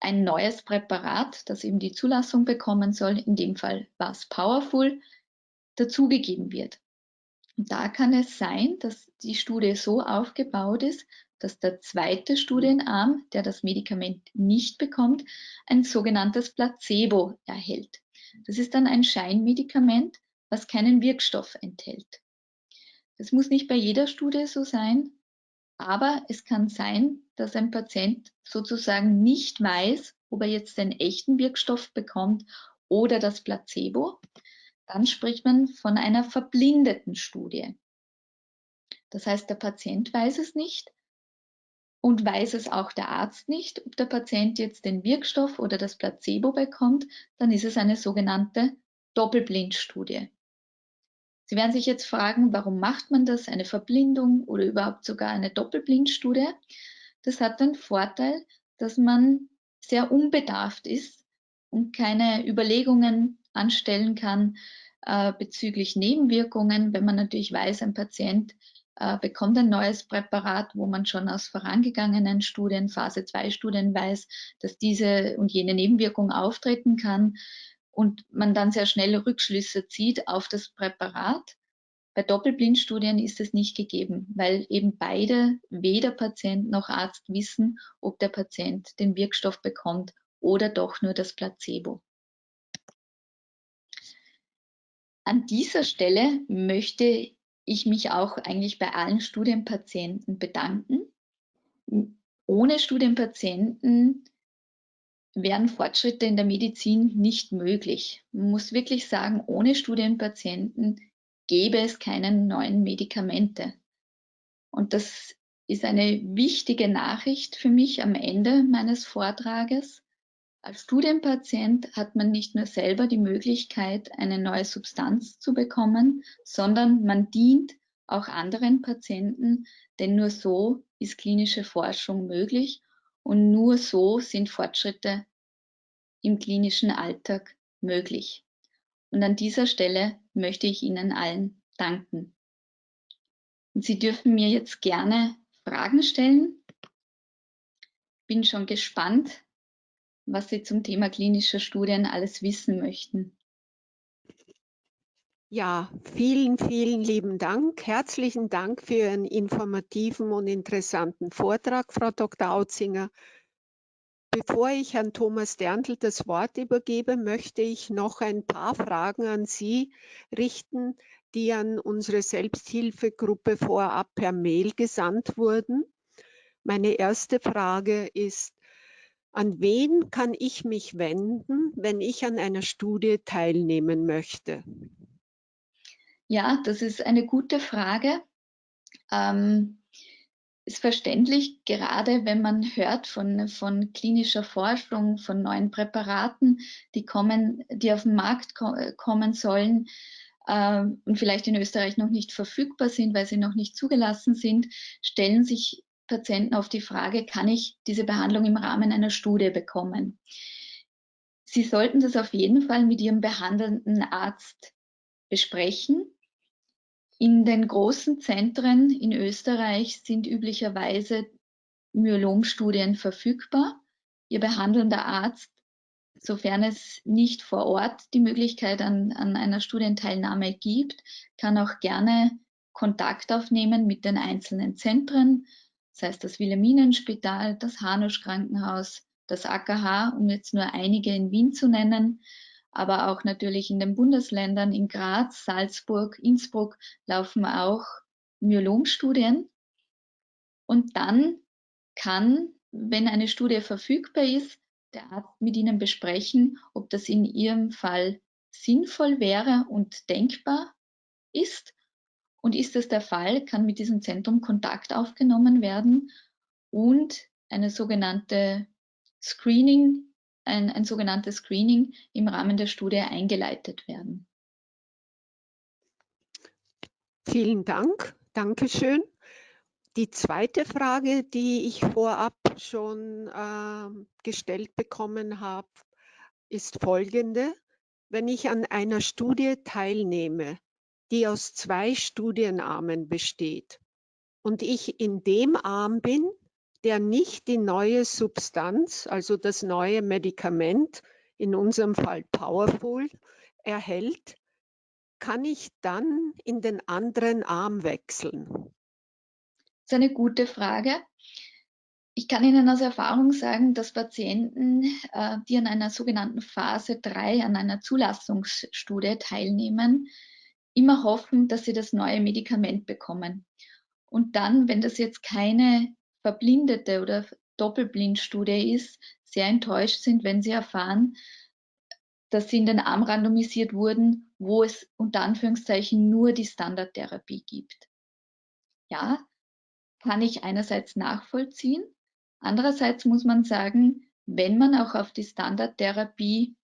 ein neues Präparat, das eben die Zulassung bekommen soll, in dem Fall war es Powerful, dazugegeben wird. Und da kann es sein, dass die Studie so aufgebaut ist, dass der zweite Studienarm, der das Medikament nicht bekommt, ein sogenanntes Placebo erhält. Das ist dann ein Scheinmedikament, was keinen Wirkstoff enthält. Das muss nicht bei jeder Studie so sein, aber es kann sein, dass ein Patient sozusagen nicht weiß, ob er jetzt den echten Wirkstoff bekommt oder das Placebo. Dann spricht man von einer verblindeten Studie. Das heißt, der Patient weiß es nicht und weiß es auch der Arzt nicht, ob der Patient jetzt den Wirkstoff oder das Placebo bekommt, dann ist es eine sogenannte Doppelblindstudie. Sie werden sich jetzt fragen, warum macht man das, eine Verblindung oder überhaupt sogar eine Doppelblindstudie? Das hat den Vorteil, dass man sehr unbedarft ist und keine Überlegungen anstellen kann äh, bezüglich Nebenwirkungen, wenn man natürlich weiß, ein Patient äh, bekommt ein neues Präparat, wo man schon aus vorangegangenen Studien, Phase 2 Studien weiß, dass diese und jene Nebenwirkung auftreten kann und man dann sehr schnell Rückschlüsse zieht auf das Präparat. Bei Doppelblindstudien ist es nicht gegeben, weil eben beide, weder Patient noch Arzt, wissen, ob der Patient den Wirkstoff bekommt oder doch nur das Placebo. An dieser Stelle möchte ich mich auch eigentlich bei allen Studienpatienten bedanken. Ohne Studienpatienten wären Fortschritte in der Medizin nicht möglich. Man muss wirklich sagen, ohne Studienpatienten gäbe es keine neuen Medikamente. Und das ist eine wichtige Nachricht für mich am Ende meines Vortrages. Als Studienpatient hat man nicht nur selber die Möglichkeit, eine neue Substanz zu bekommen, sondern man dient auch anderen Patienten, denn nur so ist klinische Forschung möglich und nur so sind Fortschritte im klinischen Alltag möglich. Und an dieser Stelle möchte ich Ihnen allen danken. Und Sie dürfen mir jetzt gerne Fragen stellen. Bin schon gespannt, was Sie zum Thema klinischer Studien alles wissen möchten. Ja, vielen, vielen lieben Dank. Herzlichen Dank für Ihren informativen und interessanten Vortrag, Frau Dr. Autzinger. Bevor ich Herrn Thomas Derntl das Wort übergebe, möchte ich noch ein paar Fragen an Sie richten, die an unsere Selbsthilfegruppe vorab per Mail gesandt wurden. Meine erste Frage ist, an wen kann ich mich wenden, wenn ich an einer Studie teilnehmen möchte? Ja, das ist eine gute Frage. Ähm, ist verständlich, gerade wenn man hört von, von klinischer Forschung, von neuen Präparaten, die kommen, die auf den Markt ko kommen sollen äh, und vielleicht in Österreich noch nicht verfügbar sind, weil sie noch nicht zugelassen sind, stellen sich Patienten auf die Frage, kann ich diese Behandlung im Rahmen einer Studie bekommen? Sie sollten das auf jeden Fall mit Ihrem behandelnden Arzt besprechen in den großen Zentren in Österreich sind üblicherweise Myelomstudien verfügbar. Ihr behandelnder Arzt, sofern es nicht vor Ort die Möglichkeit an, an einer Studienteilnahme gibt, kann auch gerne Kontakt aufnehmen mit den einzelnen Zentren, das heißt das Wilhelminenspital, das Hanusch Krankenhaus, das AKH, um jetzt nur einige in Wien zu nennen, aber auch natürlich in den Bundesländern, in Graz, Salzburg, Innsbruck laufen auch Myelomstudien. Und dann kann, wenn eine Studie verfügbar ist, der Arzt mit Ihnen besprechen, ob das in Ihrem Fall sinnvoll wäre und denkbar ist. Und ist das der Fall, kann mit diesem Zentrum Kontakt aufgenommen werden und eine sogenannte Screening, ein, ein sogenanntes Screening im Rahmen der Studie eingeleitet werden. Vielen Dank. Dankeschön. Die zweite Frage, die ich vorab schon äh, gestellt bekommen habe, ist folgende. Wenn ich an einer Studie teilnehme, die aus zwei Studienarmen besteht und ich in dem Arm bin, der nicht die neue Substanz, also das neue Medikament, in unserem Fall Powerful, erhält, kann ich dann in den anderen Arm wechseln? Das ist eine gute Frage. Ich kann Ihnen aus Erfahrung sagen, dass Patienten, äh, die an einer sogenannten Phase 3, an einer Zulassungsstudie teilnehmen, immer hoffen, dass sie das neue Medikament bekommen. Und dann, wenn das jetzt keine verblindete oder Doppelblindstudie ist, sehr enttäuscht sind, wenn sie erfahren, dass sie in den Arm randomisiert wurden, wo es unter Anführungszeichen nur die Standardtherapie gibt. Ja, kann ich einerseits nachvollziehen. Andererseits muss man sagen, wenn man auch auf die Standardtherapie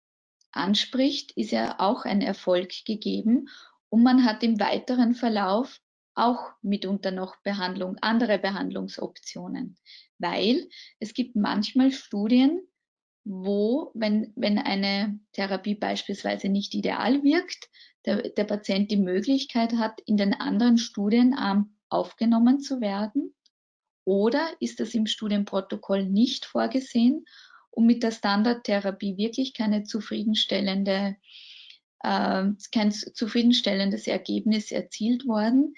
anspricht, ist ja auch ein Erfolg gegeben und man hat im weiteren Verlauf auch mitunter noch Behandlung, andere Behandlungsoptionen, weil es gibt manchmal Studien, wo, wenn, wenn eine Therapie beispielsweise nicht ideal wirkt, der, der Patient die Möglichkeit hat, in den anderen Studienarm aufgenommen zu werden? Oder ist das im Studienprotokoll nicht vorgesehen und mit der Standardtherapie wirklich keine zufriedenstellende, äh, kein zufriedenstellendes Ergebnis erzielt worden?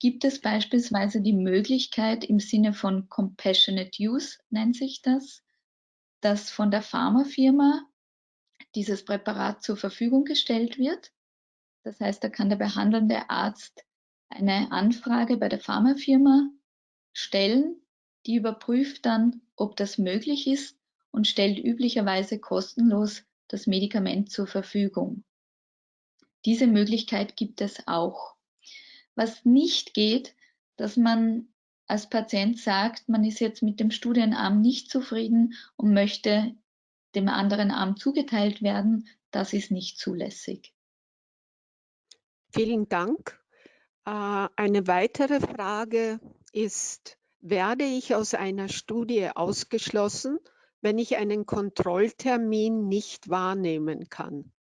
Gibt es beispielsweise die Möglichkeit im Sinne von Compassionate Use, nennt sich das, dass von der Pharmafirma dieses Präparat zur Verfügung gestellt wird. Das heißt, da kann der behandelnde Arzt eine Anfrage bei der Pharmafirma stellen, die überprüft dann, ob das möglich ist und stellt üblicherweise kostenlos das Medikament zur Verfügung. Diese Möglichkeit gibt es auch. Was nicht geht, dass man als Patient sagt, man ist jetzt mit dem Studienarm nicht zufrieden und möchte dem anderen Arm zugeteilt werden, das ist nicht zulässig. Vielen Dank. Äh, eine weitere Frage ist, werde ich aus einer Studie ausgeschlossen, wenn ich einen Kontrolltermin nicht wahrnehmen kann?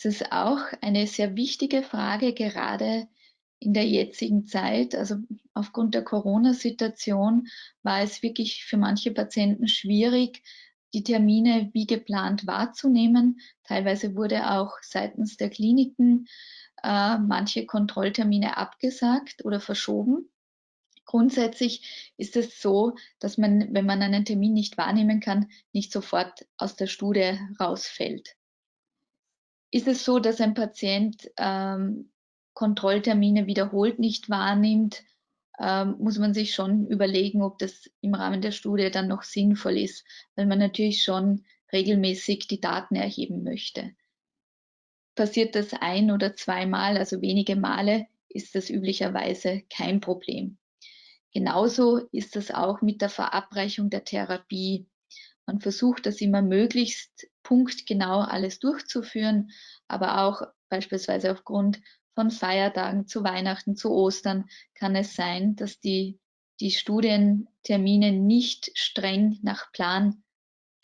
Das ist auch eine sehr wichtige Frage, gerade in der jetzigen Zeit, also aufgrund der Corona-Situation, war es wirklich für manche Patienten schwierig, die Termine wie geplant wahrzunehmen. Teilweise wurde auch seitens der Kliniken äh, manche Kontrolltermine abgesagt oder verschoben. Grundsätzlich ist es so, dass man, wenn man einen Termin nicht wahrnehmen kann, nicht sofort aus der Studie rausfällt. Ist es so, dass ein Patient ähm, Kontrolltermine wiederholt nicht wahrnimmt, ähm, muss man sich schon überlegen, ob das im Rahmen der Studie dann noch sinnvoll ist, weil man natürlich schon regelmäßig die Daten erheben möchte. Passiert das ein oder zweimal, also wenige Male, ist das üblicherweise kein Problem. Genauso ist das auch mit der Verabreichung der Therapie. Man versucht das immer möglichst punktgenau alles durchzuführen, aber auch beispielsweise aufgrund von Feiertagen zu Weihnachten, zu Ostern kann es sein, dass die, die Studientermine nicht streng nach Plan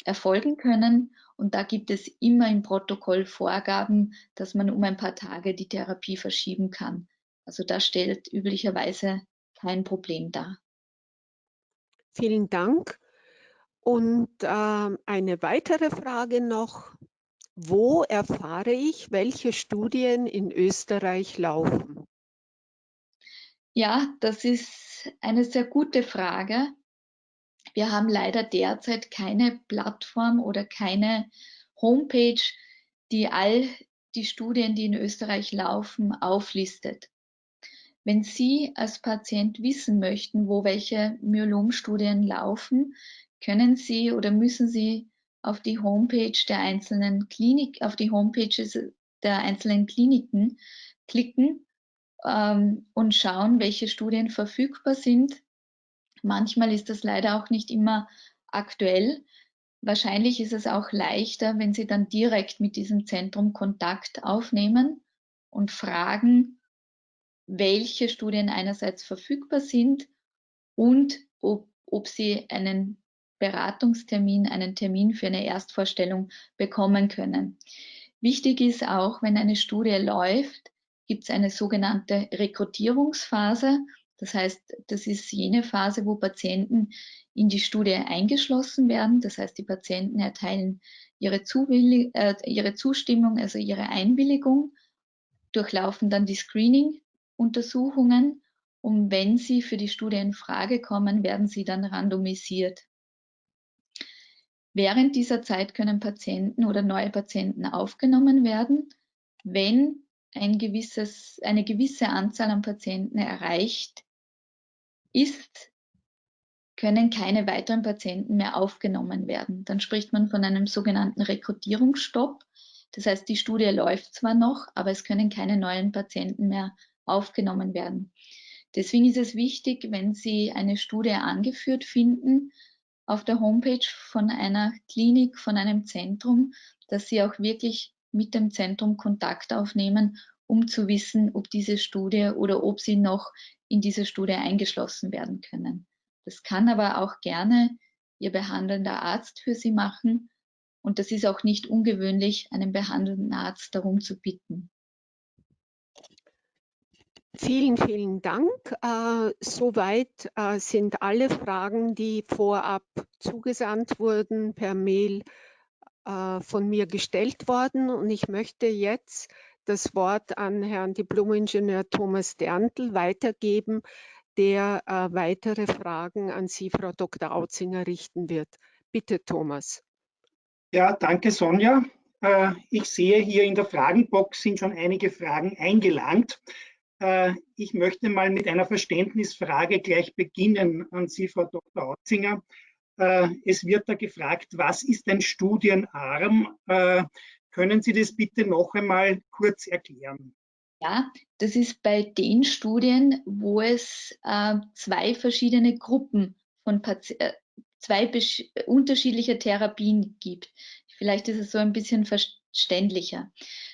erfolgen können. Und da gibt es immer im Protokoll Vorgaben, dass man um ein paar Tage die Therapie verschieben kann. Also das stellt üblicherweise kein Problem dar. Vielen Dank. Und äh, eine weitere Frage noch. Wo erfahre ich, welche Studien in Österreich laufen? Ja, das ist eine sehr gute Frage. Wir haben leider derzeit keine Plattform oder keine Homepage, die all die Studien, die in Österreich laufen, auflistet. Wenn Sie als Patient wissen möchten, wo welche Myelomstudien laufen, können Sie oder müssen Sie auf die Homepage der einzelnen Klinik, auf die Homepages der einzelnen Kliniken klicken ähm, und schauen, welche Studien verfügbar sind. Manchmal ist das leider auch nicht immer aktuell. Wahrscheinlich ist es auch leichter, wenn Sie dann direkt mit diesem Zentrum Kontakt aufnehmen und fragen, welche Studien einerseits verfügbar sind und ob, ob Sie einen Beratungstermin, einen Termin für eine Erstvorstellung bekommen können. Wichtig ist auch, wenn eine Studie läuft, gibt es eine sogenannte Rekrutierungsphase. Das heißt, das ist jene Phase, wo Patienten in die Studie eingeschlossen werden. Das heißt, die Patienten erteilen ihre, äh, ihre Zustimmung, also ihre Einwilligung, durchlaufen dann die Screening-Untersuchungen und wenn sie für die Studie in Frage kommen, werden sie dann randomisiert. Während dieser Zeit können Patienten oder neue Patienten aufgenommen werden, wenn ein gewisses, eine gewisse Anzahl an Patienten erreicht ist, können keine weiteren Patienten mehr aufgenommen werden. Dann spricht man von einem sogenannten Rekrutierungsstopp. Das heißt, die Studie läuft zwar noch, aber es können keine neuen Patienten mehr aufgenommen werden. Deswegen ist es wichtig, wenn Sie eine Studie angeführt finden auf der Homepage von einer Klinik, von einem Zentrum, dass Sie auch wirklich mit dem Zentrum Kontakt aufnehmen, um zu wissen, ob diese Studie oder ob Sie noch in diese Studie eingeschlossen werden können. Das kann aber auch gerne Ihr behandelnder Arzt für Sie machen. Und das ist auch nicht ungewöhnlich, einen behandelnden Arzt darum zu bitten. Vielen, vielen Dank. Äh, soweit äh, sind alle Fragen, die vorab zugesandt wurden, per Mail äh, von mir gestellt worden. Und ich möchte jetzt das Wort an Herrn Diplomingenieur Thomas Derntl weitergeben, der äh, weitere Fragen an Sie, Frau Dr. Autzinger, richten wird. Bitte, Thomas. Ja, danke, Sonja. Äh, ich sehe hier in der Fragenbox sind schon einige Fragen eingelangt. Äh, ich möchte mal mit einer Verständnisfrage gleich beginnen an Sie, Frau Dr. Autzinger. Äh, es wird da gefragt, was ist ein Studienarm? Äh, können Sie das bitte noch einmal kurz erklären? Ja, das ist bei den Studien, wo es zwei verschiedene Gruppen von Pati zwei unterschiedliche Therapien gibt. Vielleicht ist es so ein bisschen verständlicher.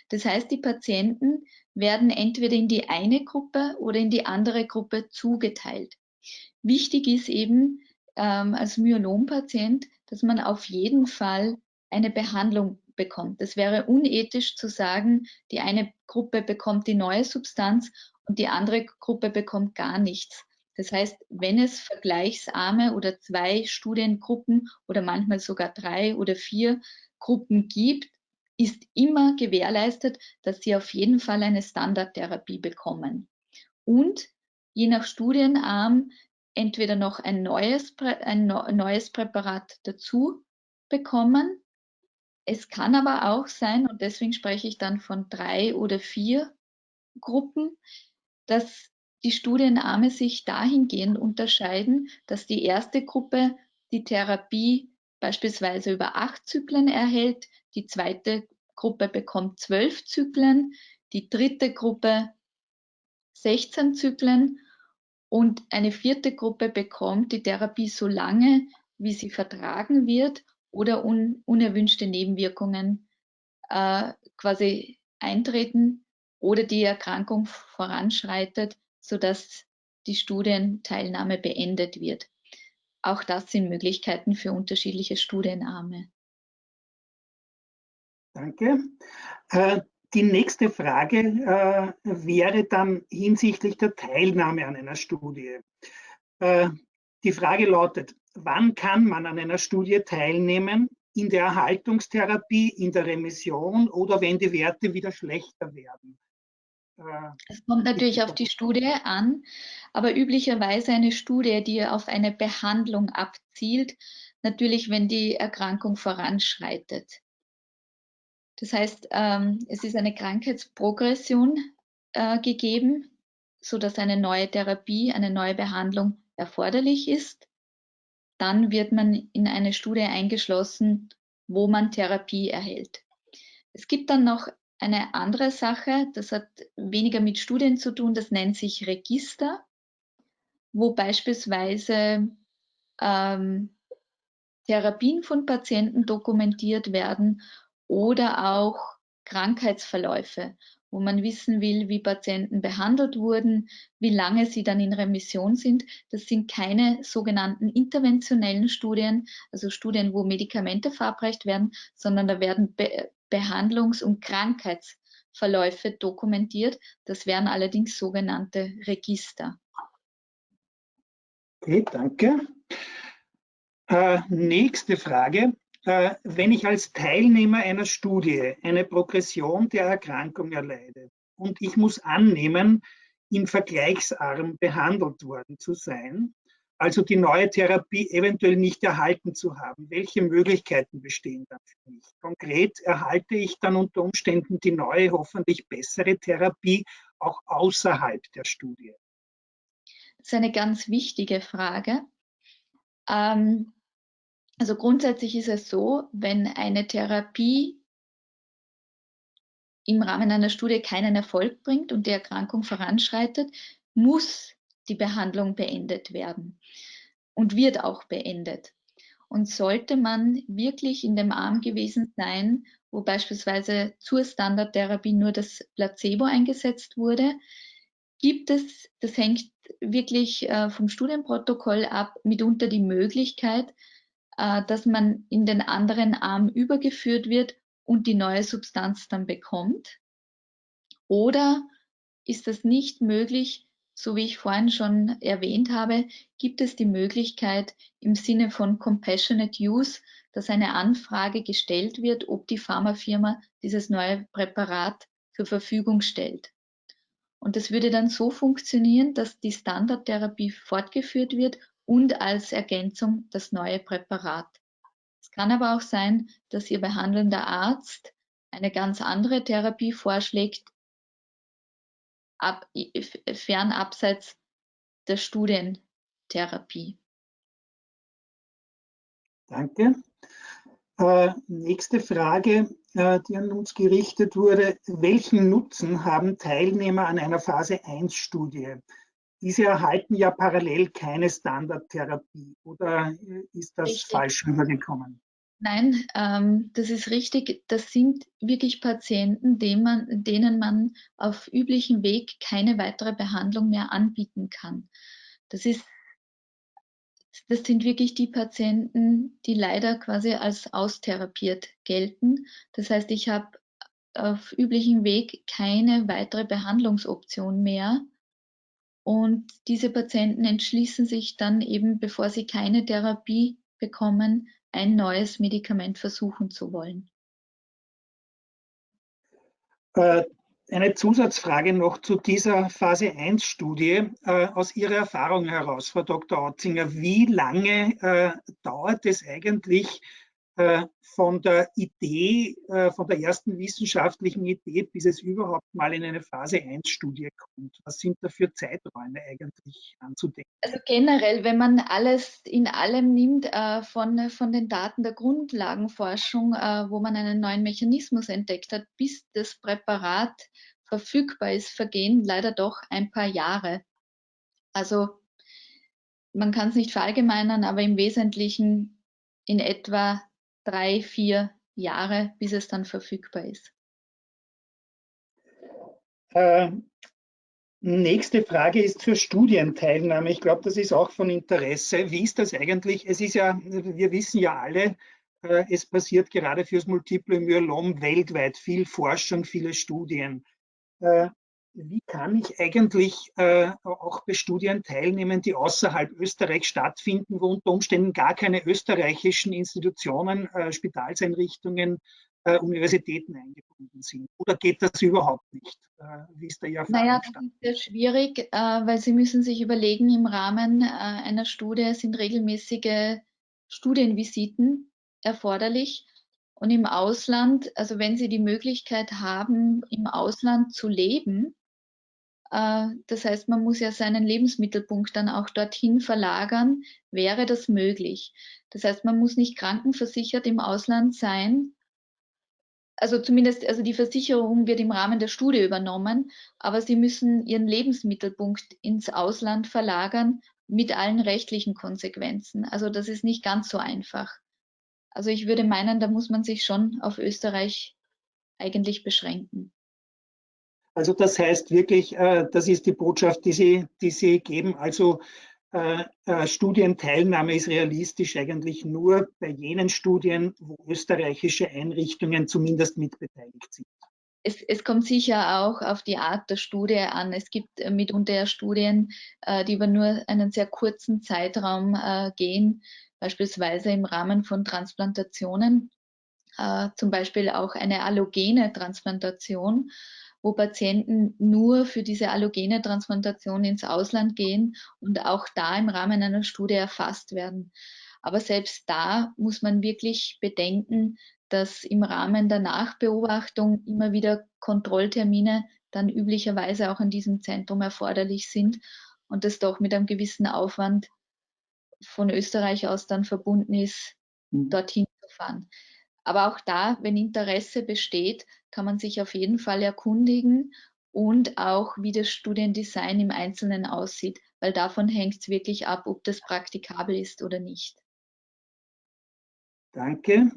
Das heißt, die Patienten werden entweder in die eine Gruppe oder in die andere Gruppe zugeteilt. Wichtig ist eben ähm, als Myelom-Patient, dass man auf jeden Fall eine Behandlung bekommt. Es wäre unethisch zu sagen, die eine Gruppe bekommt die neue Substanz und die andere Gruppe bekommt gar nichts. Das heißt, wenn es vergleichsarme oder zwei Studiengruppen oder manchmal sogar drei oder vier Gruppen gibt, ist immer gewährleistet, dass sie auf jeden Fall eine Standardtherapie bekommen. Und je nach Studienarm entweder noch ein neues, ein neues Präparat dazu bekommen es kann aber auch sein, und deswegen spreche ich dann von drei oder vier Gruppen, dass die Studienarme sich dahingehend unterscheiden, dass die erste Gruppe die Therapie beispielsweise über acht Zyklen erhält, die zweite Gruppe bekommt zwölf Zyklen, die dritte Gruppe 16 Zyklen. Und eine vierte Gruppe bekommt die Therapie so lange, wie sie vertragen wird oder un unerwünschte Nebenwirkungen äh, quasi eintreten oder die Erkrankung voranschreitet, sodass die Studienteilnahme beendet wird. Auch das sind Möglichkeiten für unterschiedliche Studienarme. Danke. Äh, die nächste Frage äh, wäre dann hinsichtlich der Teilnahme an einer Studie. Äh, die Frage lautet, wann kann man an einer Studie teilnehmen? In der Erhaltungstherapie, in der Remission oder wenn die Werte wieder schlechter werden? Äh, es kommt natürlich auf die Studie an, aber üblicherweise eine Studie, die auf eine Behandlung abzielt, natürlich, wenn die Erkrankung voranschreitet. Das heißt, ähm, es ist eine Krankheitsprogression äh, gegeben, so dass eine neue Therapie, eine neue Behandlung erforderlich ist dann wird man in eine Studie eingeschlossen, wo man Therapie erhält. Es gibt dann noch eine andere Sache, das hat weniger mit Studien zu tun, das nennt sich Register, wo beispielsweise ähm, Therapien von Patienten dokumentiert werden oder auch Krankheitsverläufe, wo man wissen will, wie Patienten behandelt wurden, wie lange sie dann in Remission sind. Das sind keine sogenannten interventionellen Studien, also Studien, wo Medikamente verabreicht werden, sondern da werden Behandlungs- und Krankheitsverläufe dokumentiert. Das wären allerdings sogenannte Register. Okay, danke. Äh, nächste Frage. Äh, wenn ich als Teilnehmer einer Studie eine Progression der Erkrankung erleide und ich muss annehmen, im Vergleichsarm behandelt worden zu sein, also die neue Therapie eventuell nicht erhalten zu haben, welche Möglichkeiten bestehen dann für mich? Konkret erhalte ich dann unter Umständen die neue, hoffentlich bessere Therapie auch außerhalb der Studie? Das ist eine ganz wichtige Frage. Ähm, also grundsätzlich ist es so, wenn eine Therapie im Rahmen einer Studie keinen Erfolg bringt und die Erkrankung voranschreitet, muss die Behandlung beendet werden und wird auch beendet. Und sollte man wirklich in dem Arm gewesen sein, wo beispielsweise zur Standardtherapie nur das Placebo eingesetzt wurde, gibt es, das hängt wirklich äh, vom Studienprotokoll ab, mitunter die Möglichkeit, äh, dass man in den anderen Arm übergeführt wird und die neue Substanz dann bekommt? Oder ist das nicht möglich, so wie ich vorhin schon erwähnt habe, gibt es die Möglichkeit im Sinne von Compassionate Use, dass eine Anfrage gestellt wird, ob die Pharmafirma dieses neue Präparat zur Verfügung stellt. Und das würde dann so funktionieren, dass die Standardtherapie fortgeführt wird und als Ergänzung das neue Präparat. Es kann aber auch sein, dass Ihr behandelnder Arzt eine ganz andere Therapie vorschlägt, ab, fern abseits der Studientherapie. Danke. Äh, nächste Frage, äh, die an uns gerichtet wurde. Welchen Nutzen haben Teilnehmer an einer Phase 1-Studie? Diese erhalten ja parallel keine Standardtherapie. Oder ist das richtig. falsch rübergekommen? Nein, ähm, das ist richtig. Das sind wirklich Patienten, denen man, denen man auf üblichem Weg keine weitere Behandlung mehr anbieten kann. Das ist das sind wirklich die Patienten, die leider quasi als austherapiert gelten. Das heißt, ich habe auf üblichem Weg keine weitere Behandlungsoption mehr. Und diese Patienten entschließen sich dann eben, bevor sie keine Therapie bekommen, ein neues Medikament versuchen zu wollen. Äh, eine Zusatzfrage noch zu dieser Phase 1-Studie. Äh, aus Ihrer Erfahrung heraus, Frau Dr. Otzinger, wie lange äh, dauert es eigentlich von der Idee, äh, von der ersten wissenschaftlichen Idee, bis es überhaupt mal in eine Phase 1-Studie kommt? Was sind da für Zeiträume eigentlich anzudenken? Also generell, wenn man alles in allem nimmt, äh, von, von den Daten der Grundlagenforschung, äh, wo man einen neuen Mechanismus entdeckt hat, bis das Präparat verfügbar ist, vergehen leider doch ein paar Jahre. Also man kann es nicht verallgemeinern, aber im Wesentlichen in etwa drei, vier Jahre, bis es dann verfügbar ist. Äh, nächste Frage ist zur Studienteilnahme. Ich glaube, das ist auch von Interesse. Wie ist das eigentlich? Es ist ja, wir wissen ja alle, äh, es passiert gerade fürs Multiple Myelom weltweit viel Forschung, viele Studien. Äh, wie kann ich eigentlich äh, auch bei Studien teilnehmen, die außerhalb Österreichs stattfinden, wo unter Umständen gar keine österreichischen Institutionen, äh, Spitalseinrichtungen, äh, Universitäten eingebunden sind? Oder geht das überhaupt nicht? Äh, wie ist da Ihr Naja, das ist sehr schwierig, äh, weil Sie müssen sich überlegen, im Rahmen äh, einer Studie sind regelmäßige Studienvisiten erforderlich. Und im Ausland, also wenn Sie die Möglichkeit haben, im Ausland zu leben, das heißt, man muss ja seinen Lebensmittelpunkt dann auch dorthin verlagern, wäre das möglich. Das heißt, man muss nicht krankenversichert im Ausland sein. Also zumindest, also die Versicherung wird im Rahmen der Studie übernommen, aber Sie müssen Ihren Lebensmittelpunkt ins Ausland verlagern mit allen rechtlichen Konsequenzen. Also das ist nicht ganz so einfach. Also ich würde meinen, da muss man sich schon auf Österreich eigentlich beschränken. Also das heißt wirklich, äh, das ist die Botschaft, die Sie, die Sie geben. Also äh, äh, Studienteilnahme ist realistisch eigentlich nur bei jenen Studien, wo österreichische Einrichtungen zumindest mitbeteiligt sind. Es, es, kommt sicher auch auf die Art der Studie an. Es gibt mitunter Studien, die über nur einen sehr kurzen Zeitraum gehen, beispielsweise im Rahmen von Transplantationen, zum Beispiel auch eine allogene Transplantation wo Patienten nur für diese allogene Transplantation ins Ausland gehen und auch da im Rahmen einer Studie erfasst werden. Aber selbst da muss man wirklich bedenken, dass im Rahmen der Nachbeobachtung immer wieder Kontrolltermine dann üblicherweise auch in diesem Zentrum erforderlich sind und das doch mit einem gewissen Aufwand von Österreich aus dann verbunden ist, mhm. dorthin zu fahren. Aber auch da, wenn Interesse besteht, kann man sich auf jeden Fall erkundigen und auch, wie das Studiendesign im Einzelnen aussieht, weil davon hängt es wirklich ab, ob das praktikabel ist oder nicht. Danke.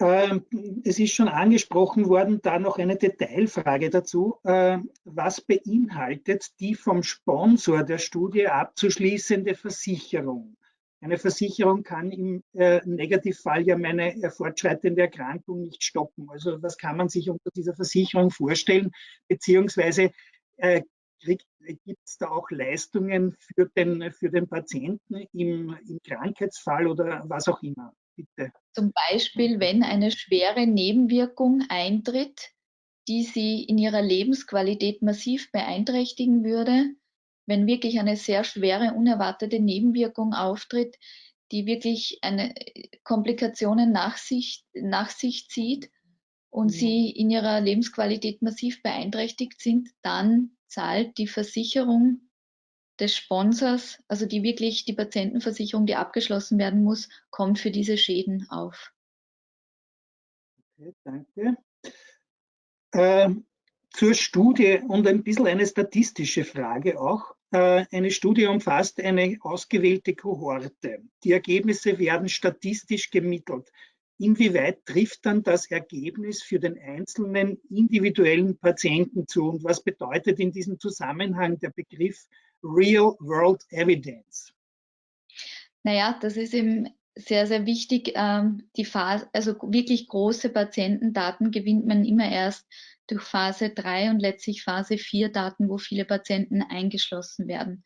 Ähm, es ist schon angesprochen worden, da noch eine Detailfrage dazu. Äh, was beinhaltet die vom Sponsor der Studie abzuschließende Versicherung? Eine Versicherung kann im äh, Negativfall ja meine äh, fortschreitende Erkrankung nicht stoppen. Also was kann man sich unter dieser Versicherung vorstellen? Beziehungsweise äh, gibt es da auch Leistungen für den, für den Patienten im, im Krankheitsfall oder was auch immer? Bitte. Zum Beispiel, wenn eine schwere Nebenwirkung eintritt, die sie in ihrer Lebensqualität massiv beeinträchtigen würde, wenn wirklich eine sehr schwere, unerwartete Nebenwirkung auftritt, die wirklich eine Komplikationen nach sich, nach sich zieht und mhm. sie in ihrer Lebensqualität massiv beeinträchtigt sind, dann zahlt die Versicherung des Sponsors, also die wirklich die Patientenversicherung, die abgeschlossen werden muss, kommt für diese Schäden auf. Okay, danke. Ähm, zur Studie und ein bisschen eine statistische Frage auch. Äh, eine Studie umfasst eine ausgewählte Kohorte. Die Ergebnisse werden statistisch gemittelt. Inwieweit trifft dann das Ergebnis für den einzelnen individuellen Patienten zu? Und was bedeutet in diesem Zusammenhang der Begriff Real World Evidence? Naja, das ist eben sehr, sehr wichtig. Ähm, die Phase, also wirklich große Patientendaten gewinnt man immer erst durch Phase 3 und letztlich Phase 4 Daten, wo viele Patienten eingeschlossen werden.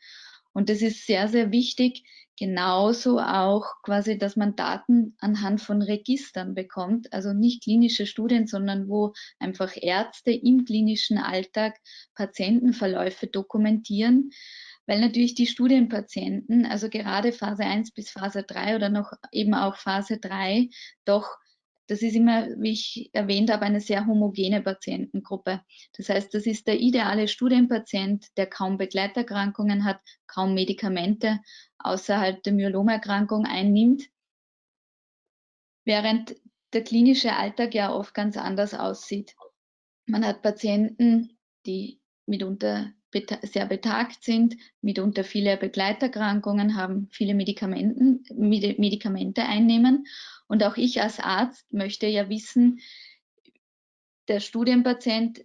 Und das ist sehr, sehr wichtig. Genauso auch quasi, dass man Daten anhand von Registern bekommt, also nicht klinische Studien, sondern wo einfach Ärzte im klinischen Alltag Patientenverläufe dokumentieren, weil natürlich die Studienpatienten, also gerade Phase 1 bis Phase 3 oder noch eben auch Phase 3, doch das ist immer, wie ich erwähnt habe, eine sehr homogene Patientengruppe. Das heißt, das ist der ideale Studienpatient, der kaum Begleiterkrankungen hat, kaum Medikamente außerhalb der Myelomerkrankung einnimmt, während der klinische Alltag ja oft ganz anders aussieht. Man hat Patienten, die mitunter sehr betagt sind, mitunter viele Begleiterkrankungen haben, viele Medikamenten, Medikamente einnehmen und auch ich als Arzt möchte ja wissen, der Studienpatient,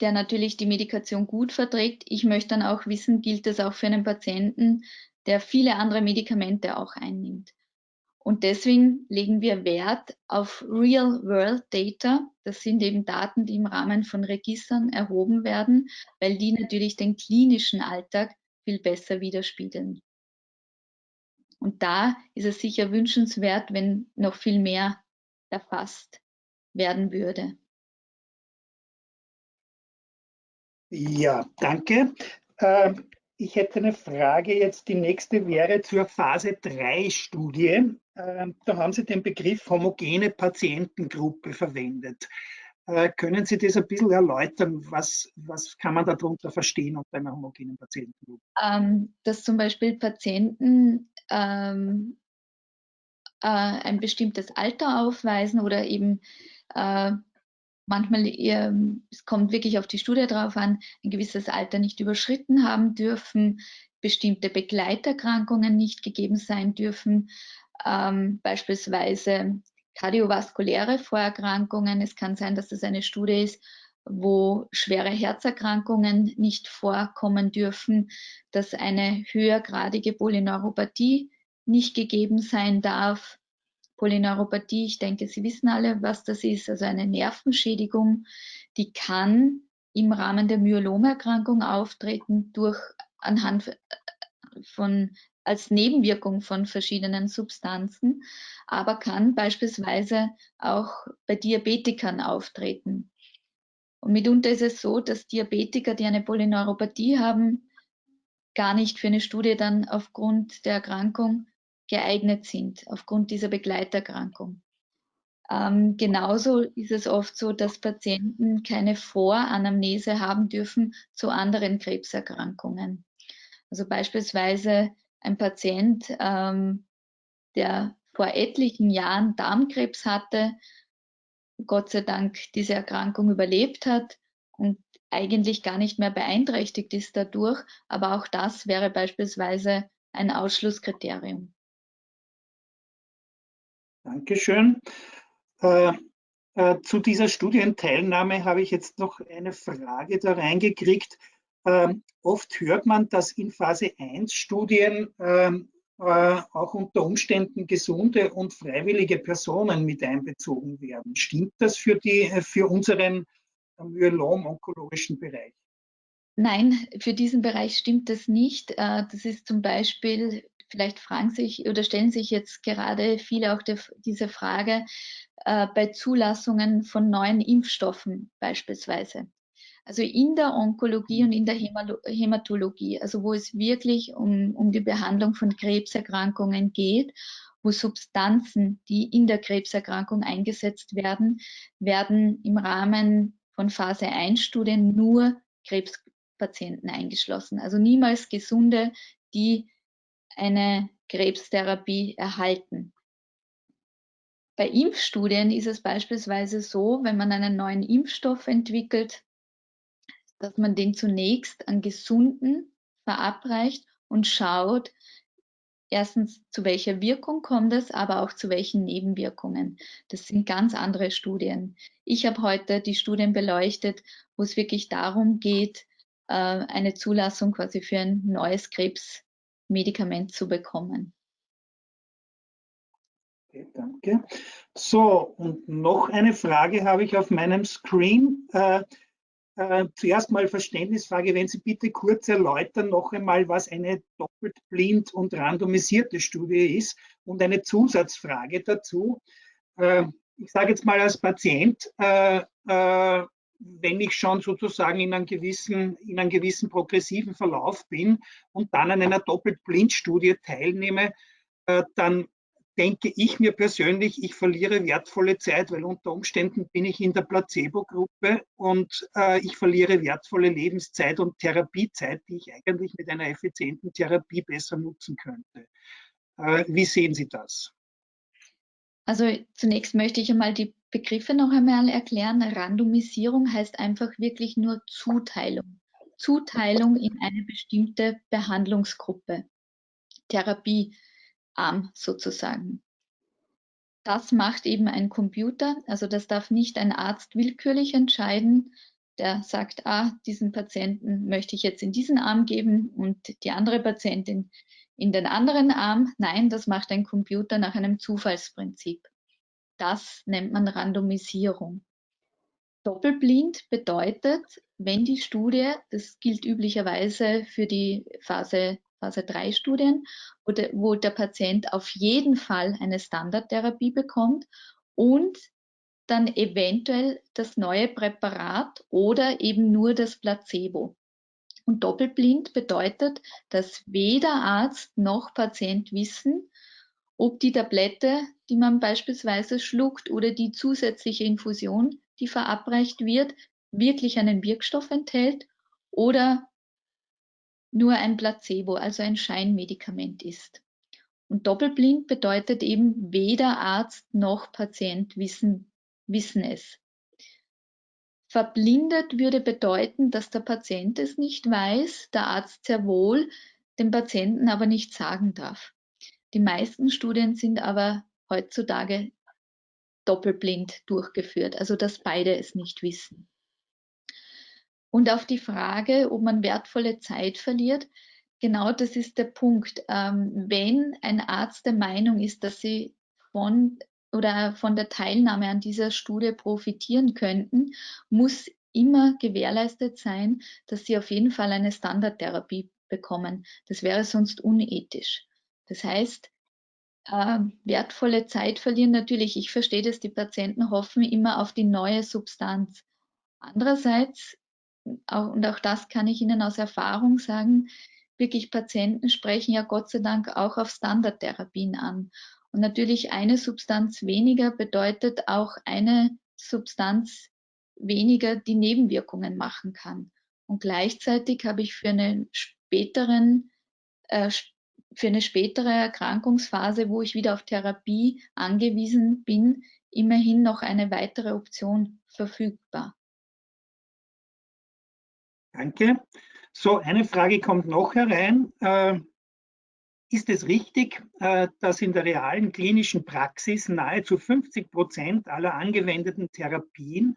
der natürlich die Medikation gut verträgt, ich möchte dann auch wissen, gilt das auch für einen Patienten, der viele andere Medikamente auch einnimmt. Und deswegen legen wir Wert auf Real-World-Data. Das sind eben Daten, die im Rahmen von Registern erhoben werden, weil die natürlich den klinischen Alltag viel besser widerspiegeln. Und da ist es sicher wünschenswert, wenn noch viel mehr erfasst werden würde. Ja, danke. Ähm, ich hätte eine Frage jetzt. Die nächste wäre zur Phase 3 Studie. Ähm, da haben Sie den Begriff homogene Patientengruppe verwendet. Äh, können Sie das ein bisschen erläutern? Was, was kann man darunter verstehen unter einer homogenen Patientengruppe? Ähm, dass zum Beispiel Patienten ähm, äh, ein bestimmtes Alter aufweisen oder eben äh, manchmal, eher, es kommt wirklich auf die Studie drauf an, ein gewisses Alter nicht überschritten haben dürfen, bestimmte Begleiterkrankungen nicht gegeben sein dürfen, ähm, beispielsweise kardiovaskuläre Vorerkrankungen. Es kann sein, dass es eine Studie ist, wo schwere Herzerkrankungen nicht vorkommen dürfen, dass eine höhergradige Polyneuropathie nicht gegeben sein darf. Polyneuropathie, ich denke, Sie wissen alle, was das ist, also eine Nervenschädigung, die kann im Rahmen der Myelomerkrankung auftreten durch anhand von als Nebenwirkung von verschiedenen Substanzen, aber kann beispielsweise auch bei Diabetikern auftreten. Und mitunter ist es so, dass Diabetiker, die eine Polyneuropathie haben, gar nicht für eine Studie dann aufgrund der Erkrankung geeignet sind, aufgrund dieser Begleiterkrankung. Ähm, genauso ist es oft so, dass Patienten keine Voranamnese haben dürfen zu anderen Krebserkrankungen. Also beispielsweise ein Patient, ähm, der vor etlichen Jahren Darmkrebs hatte, Gott sei Dank diese Erkrankung überlebt hat und eigentlich gar nicht mehr beeinträchtigt ist dadurch. Aber auch das wäre beispielsweise ein Ausschlusskriterium. Dankeschön. Äh, äh, zu dieser Studienteilnahme habe ich jetzt noch eine Frage da reingekriegt. Ähm, oft hört man, dass in Phase 1 Studien ähm, äh, auch unter Umständen gesunde und freiwillige Personen mit einbezogen werden. Stimmt das für, die, für unseren myelom-onkologischen Bereich? Nein, für diesen Bereich stimmt das nicht. Äh, das ist zum Beispiel, vielleicht fragen sich oder stellen sich jetzt gerade viele auch diese Frage äh, bei Zulassungen von neuen Impfstoffen beispielsweise. Also in der Onkologie und in der Hämatologie, also wo es wirklich um, um die Behandlung von Krebserkrankungen geht, wo Substanzen, die in der Krebserkrankung eingesetzt werden, werden im Rahmen von Phase 1 Studien nur Krebspatienten eingeschlossen. Also niemals Gesunde, die eine Krebstherapie erhalten. Bei Impfstudien ist es beispielsweise so, wenn man einen neuen Impfstoff entwickelt, dass man den zunächst an Gesunden verabreicht und schaut, erstens, zu welcher Wirkung kommt es, aber auch zu welchen Nebenwirkungen. Das sind ganz andere Studien. Ich habe heute die Studien beleuchtet, wo es wirklich darum geht, äh, eine Zulassung quasi für ein neues Krebsmedikament zu bekommen. Okay, danke. So, und noch eine Frage habe ich auf meinem Screen. Äh, äh, zuerst mal Verständnisfrage, wenn Sie bitte kurz erläutern noch einmal, was eine doppelt blind und randomisierte Studie ist und eine Zusatzfrage dazu. Äh, ich sage jetzt mal als Patient, äh, äh, wenn ich schon sozusagen in einem, gewissen, in einem gewissen progressiven Verlauf bin und dann an einer doppelt blind Studie teilnehme, äh, dann denke ich mir persönlich, ich verliere wertvolle Zeit, weil unter Umständen bin ich in der Placebo-Gruppe und äh, ich verliere wertvolle Lebenszeit und Therapiezeit, die ich eigentlich mit einer effizienten Therapie besser nutzen könnte. Äh, wie sehen Sie das? Also zunächst möchte ich einmal die Begriffe noch einmal erklären. Randomisierung heißt einfach wirklich nur Zuteilung. Zuteilung in eine bestimmte Behandlungsgruppe. Therapie arm sozusagen. Das macht eben ein Computer, also das darf nicht ein Arzt willkürlich entscheiden, der sagt, ah, diesen Patienten möchte ich jetzt in diesen Arm geben und die andere Patientin in den anderen Arm. Nein, das macht ein Computer nach einem Zufallsprinzip. Das nennt man Randomisierung. Doppelblind bedeutet, wenn die Studie, das gilt üblicherweise für die Phase Phase 3 Studien, wo der, wo der Patient auf jeden Fall eine Standardtherapie bekommt und dann eventuell das neue Präparat oder eben nur das Placebo. Und doppelblind bedeutet, dass weder Arzt noch Patient wissen, ob die Tablette, die man beispielsweise schluckt oder die zusätzliche Infusion, die verabreicht wird, wirklich einen Wirkstoff enthält oder nur ein Placebo, also ein Scheinmedikament ist. Und doppelblind bedeutet eben, weder Arzt noch Patient wissen, wissen es. Verblindet würde bedeuten, dass der Patient es nicht weiß, der Arzt sehr wohl, dem Patienten aber nicht sagen darf. Die meisten Studien sind aber heutzutage doppelblind durchgeführt, also dass beide es nicht wissen. Und auf die Frage, ob man wertvolle Zeit verliert, genau das ist der Punkt. Ähm, wenn ein Arzt der Meinung ist, dass sie von oder von der Teilnahme an dieser Studie profitieren könnten, muss immer gewährleistet sein, dass sie auf jeden Fall eine Standardtherapie bekommen. Das wäre sonst unethisch. Das heißt, äh, wertvolle Zeit verlieren natürlich. Ich verstehe dass die Patienten hoffen immer auf die neue Substanz. Andererseits, auch, und auch das kann ich Ihnen aus Erfahrung sagen, wirklich Patienten sprechen ja Gott sei Dank auch auf Standardtherapien an. Und natürlich eine Substanz weniger bedeutet auch eine Substanz weniger, die Nebenwirkungen machen kann. Und gleichzeitig habe ich für einen späteren äh, für eine spätere Erkrankungsphase, wo ich wieder auf Therapie angewiesen bin, immerhin noch eine weitere Option verfügbar. Danke. So, eine Frage kommt noch herein. Äh, ist es richtig, äh, dass in der realen klinischen Praxis nahezu 50 Prozent aller angewendeten Therapien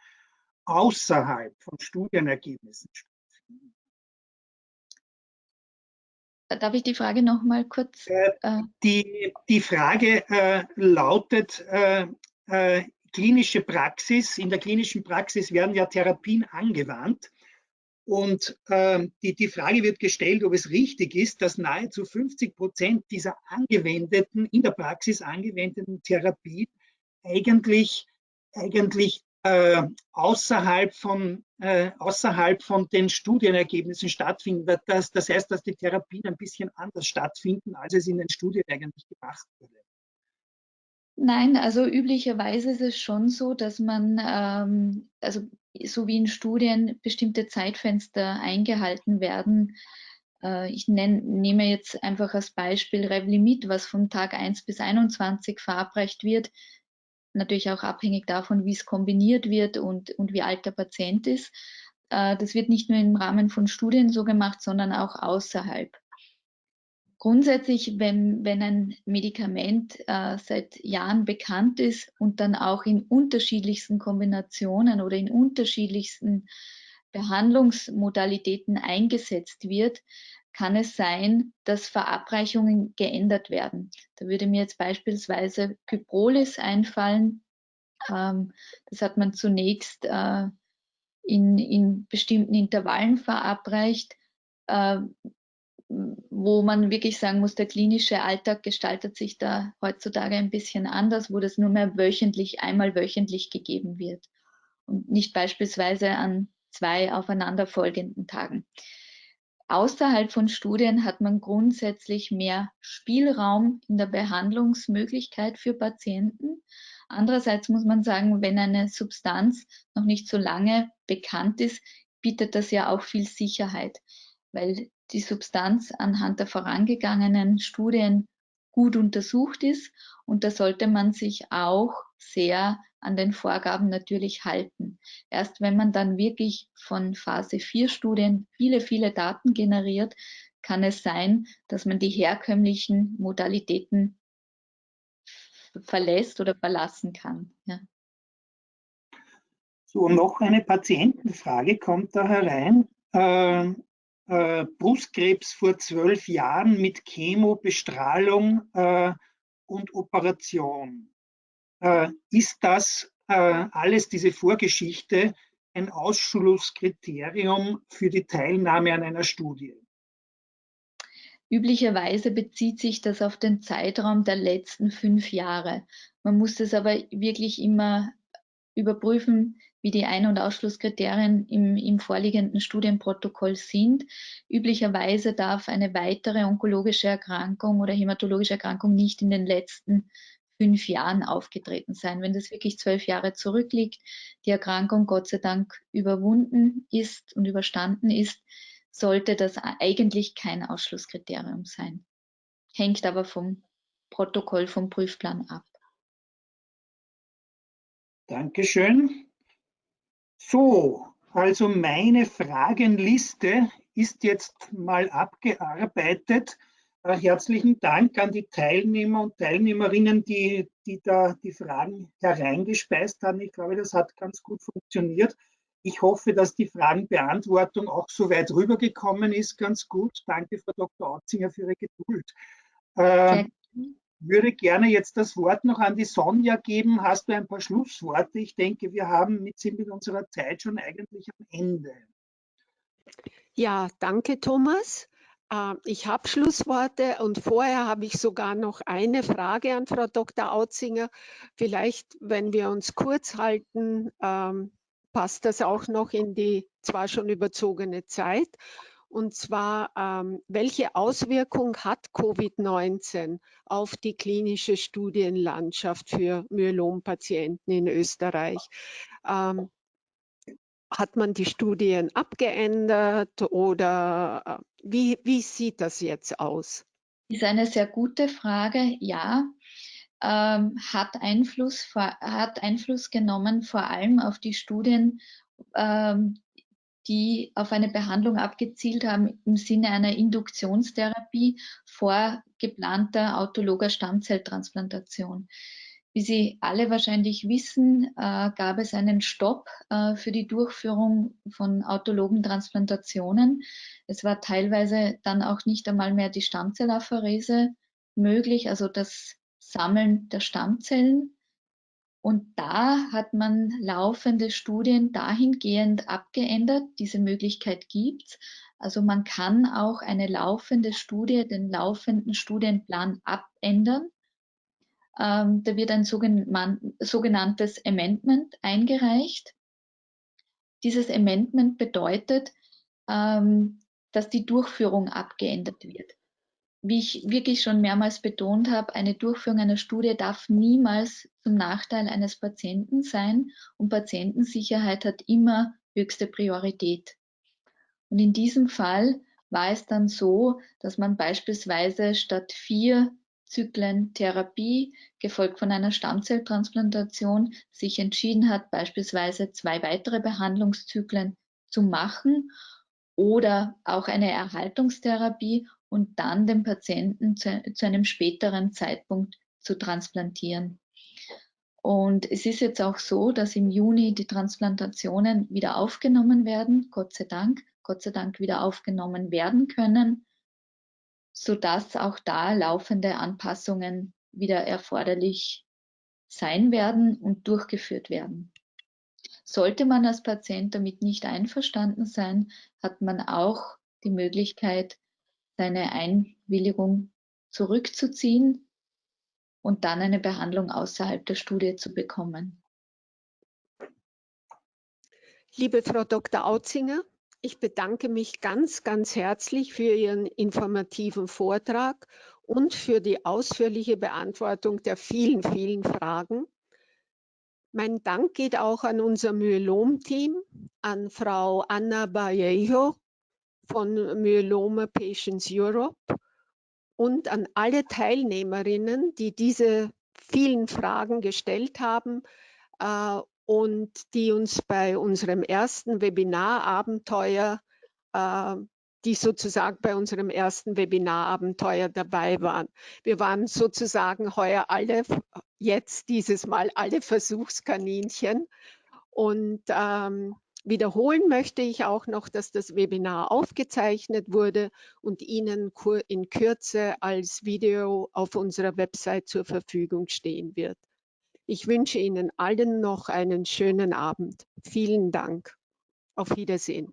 außerhalb von Studienergebnissen stattfinden? Darf ich die Frage noch mal kurz? Äh, äh die, die Frage äh, lautet, äh, äh, klinische Praxis, in der klinischen Praxis werden ja Therapien angewandt und ähm, die, die Frage wird gestellt, ob es richtig ist, dass nahezu 50 Prozent dieser angewendeten, in der Praxis angewendeten Therapien eigentlich, eigentlich äh, außerhalb, von, äh, außerhalb von den Studienergebnissen stattfinden. Das, das heißt, dass die Therapien ein bisschen anders stattfinden, als es in den Studien eigentlich gemacht wurde. Nein, also üblicherweise ist es schon so, dass man, ähm, also so wie in Studien, bestimmte Zeitfenster eingehalten werden. Äh, ich nenn, nehme jetzt einfach als Beispiel Revlimid, was vom Tag 1 bis 21 verabreicht wird. Natürlich auch abhängig davon, wie es kombiniert wird und, und wie alt der Patient ist. Äh, das wird nicht nur im Rahmen von Studien so gemacht, sondern auch außerhalb. Grundsätzlich, wenn, wenn ein Medikament äh, seit Jahren bekannt ist und dann auch in unterschiedlichsten Kombinationen oder in unterschiedlichsten Behandlungsmodalitäten eingesetzt wird, kann es sein, dass Verabreichungen geändert werden. Da würde mir jetzt beispielsweise Kyprolis einfallen. Ähm, das hat man zunächst äh, in, in bestimmten Intervallen verabreicht. Äh, wo man wirklich sagen muss, der klinische Alltag gestaltet sich da heutzutage ein bisschen anders, wo das nur mehr wöchentlich, einmal wöchentlich gegeben wird und nicht beispielsweise an zwei aufeinanderfolgenden Tagen. Außerhalb von Studien hat man grundsätzlich mehr Spielraum in der Behandlungsmöglichkeit für Patienten. Andererseits muss man sagen, wenn eine Substanz noch nicht so lange bekannt ist, bietet das ja auch viel Sicherheit, weil die Substanz anhand der vorangegangenen Studien gut untersucht ist. Und da sollte man sich auch sehr an den Vorgaben natürlich halten. Erst wenn man dann wirklich von Phase 4 Studien viele, viele Daten generiert, kann es sein, dass man die herkömmlichen Modalitäten verlässt oder verlassen kann. Ja. So, noch eine Patientenfrage kommt da herein. Ähm, äh, Brustkrebs vor zwölf Jahren mit Chemo, Bestrahlung äh, und Operation. Äh, ist das äh, alles, diese Vorgeschichte, ein Ausschlusskriterium für die Teilnahme an einer Studie? Üblicherweise bezieht sich das auf den Zeitraum der letzten fünf Jahre. Man muss das aber wirklich immer überprüfen, wie die Ein- und Ausschlusskriterien im, im vorliegenden Studienprotokoll sind. Üblicherweise darf eine weitere onkologische Erkrankung oder hämatologische Erkrankung nicht in den letzten fünf Jahren aufgetreten sein. Wenn das wirklich zwölf Jahre zurückliegt, die Erkrankung Gott sei Dank überwunden ist und überstanden ist, sollte das eigentlich kein Ausschlusskriterium sein. Hängt aber vom Protokoll, vom Prüfplan ab. Dankeschön. So, also meine Fragenliste ist jetzt mal abgearbeitet. Äh, herzlichen Dank an die Teilnehmer und Teilnehmerinnen, die, die da die Fragen hereingespeist haben. Ich glaube, das hat ganz gut funktioniert. Ich hoffe, dass die Fragenbeantwortung auch so weit rübergekommen ist. Ganz gut. Danke, Frau Dr. Autzinger, für Ihre Geduld. Äh, würde gerne jetzt das Wort noch an die Sonja geben. Hast du ein paar Schlussworte? Ich denke, wir haben mit, sind mit unserer Zeit schon eigentlich am Ende. Ja, danke, Thomas. Ähm, ich habe Schlussworte und vorher habe ich sogar noch eine Frage an Frau Dr. Autzinger. Vielleicht, wenn wir uns kurz halten, ähm, passt das auch noch in die zwar schon überzogene Zeit. Und zwar, ähm, welche Auswirkung hat Covid-19 auf die klinische Studienlandschaft für Myelompatienten in Österreich? Ähm, hat man die Studien abgeändert oder äh, wie, wie sieht das jetzt aus? Ist eine sehr gute Frage, ja. Ähm, hat, Einfluss, hat Einfluss genommen vor allem auf die Studien, ähm, die auf eine Behandlung abgezielt haben im Sinne einer Induktionstherapie vor geplanter autologer Stammzelltransplantation. Wie Sie alle wahrscheinlich wissen, äh, gab es einen Stopp äh, für die Durchführung von autologen Transplantationen. Es war teilweise dann auch nicht einmal mehr die Stammzellapherese möglich, also das Sammeln der Stammzellen. Und da hat man laufende Studien dahingehend abgeändert. Diese Möglichkeit gibt's. Also man kann auch eine laufende Studie, den laufenden Studienplan abändern ähm, da wird ein sogenanntes Amendment eingereicht. Dieses Amendment bedeutet, ähm, dass die Durchführung abgeändert wird. Wie ich wirklich schon mehrmals betont habe, eine Durchführung einer Studie darf niemals zum Nachteil eines Patienten sein und Patientensicherheit hat immer höchste Priorität. Und in diesem Fall war es dann so, dass man beispielsweise statt vier Zyklen Therapie, gefolgt von einer Stammzelltransplantation, sich entschieden hat, beispielsweise zwei weitere Behandlungszyklen zu machen oder auch eine Erhaltungstherapie und dann den Patienten zu, zu einem späteren Zeitpunkt zu transplantieren. Und es ist jetzt auch so, dass im Juni die Transplantationen wieder aufgenommen werden, Gott sei Dank, Gott sei Dank wieder aufgenommen werden können sodass auch da laufende Anpassungen wieder erforderlich sein werden und durchgeführt werden. Sollte man als Patient damit nicht einverstanden sein, hat man auch die Möglichkeit, seine Einwilligung zurückzuziehen und dann eine Behandlung außerhalb der Studie zu bekommen. Liebe Frau Dr. Autzinger, ich bedanke mich ganz, ganz herzlich für Ihren informativen Vortrag und für die ausführliche Beantwortung der vielen, vielen Fragen. Mein Dank geht auch an unser Myelom-Team, an Frau Anna Vallejo von Myeloma Patients Europe und an alle Teilnehmerinnen, die diese vielen Fragen gestellt haben äh, und die uns bei unserem ersten Webinarabenteuer, äh, die sozusagen bei unserem ersten Webinarabenteuer dabei waren. Wir waren sozusagen heuer alle, jetzt dieses Mal alle Versuchskaninchen. Und ähm, wiederholen möchte ich auch noch, dass das Webinar aufgezeichnet wurde und Ihnen in Kürze als Video auf unserer Website zur Verfügung stehen wird. Ich wünsche Ihnen allen noch einen schönen Abend. Vielen Dank. Auf Wiedersehen.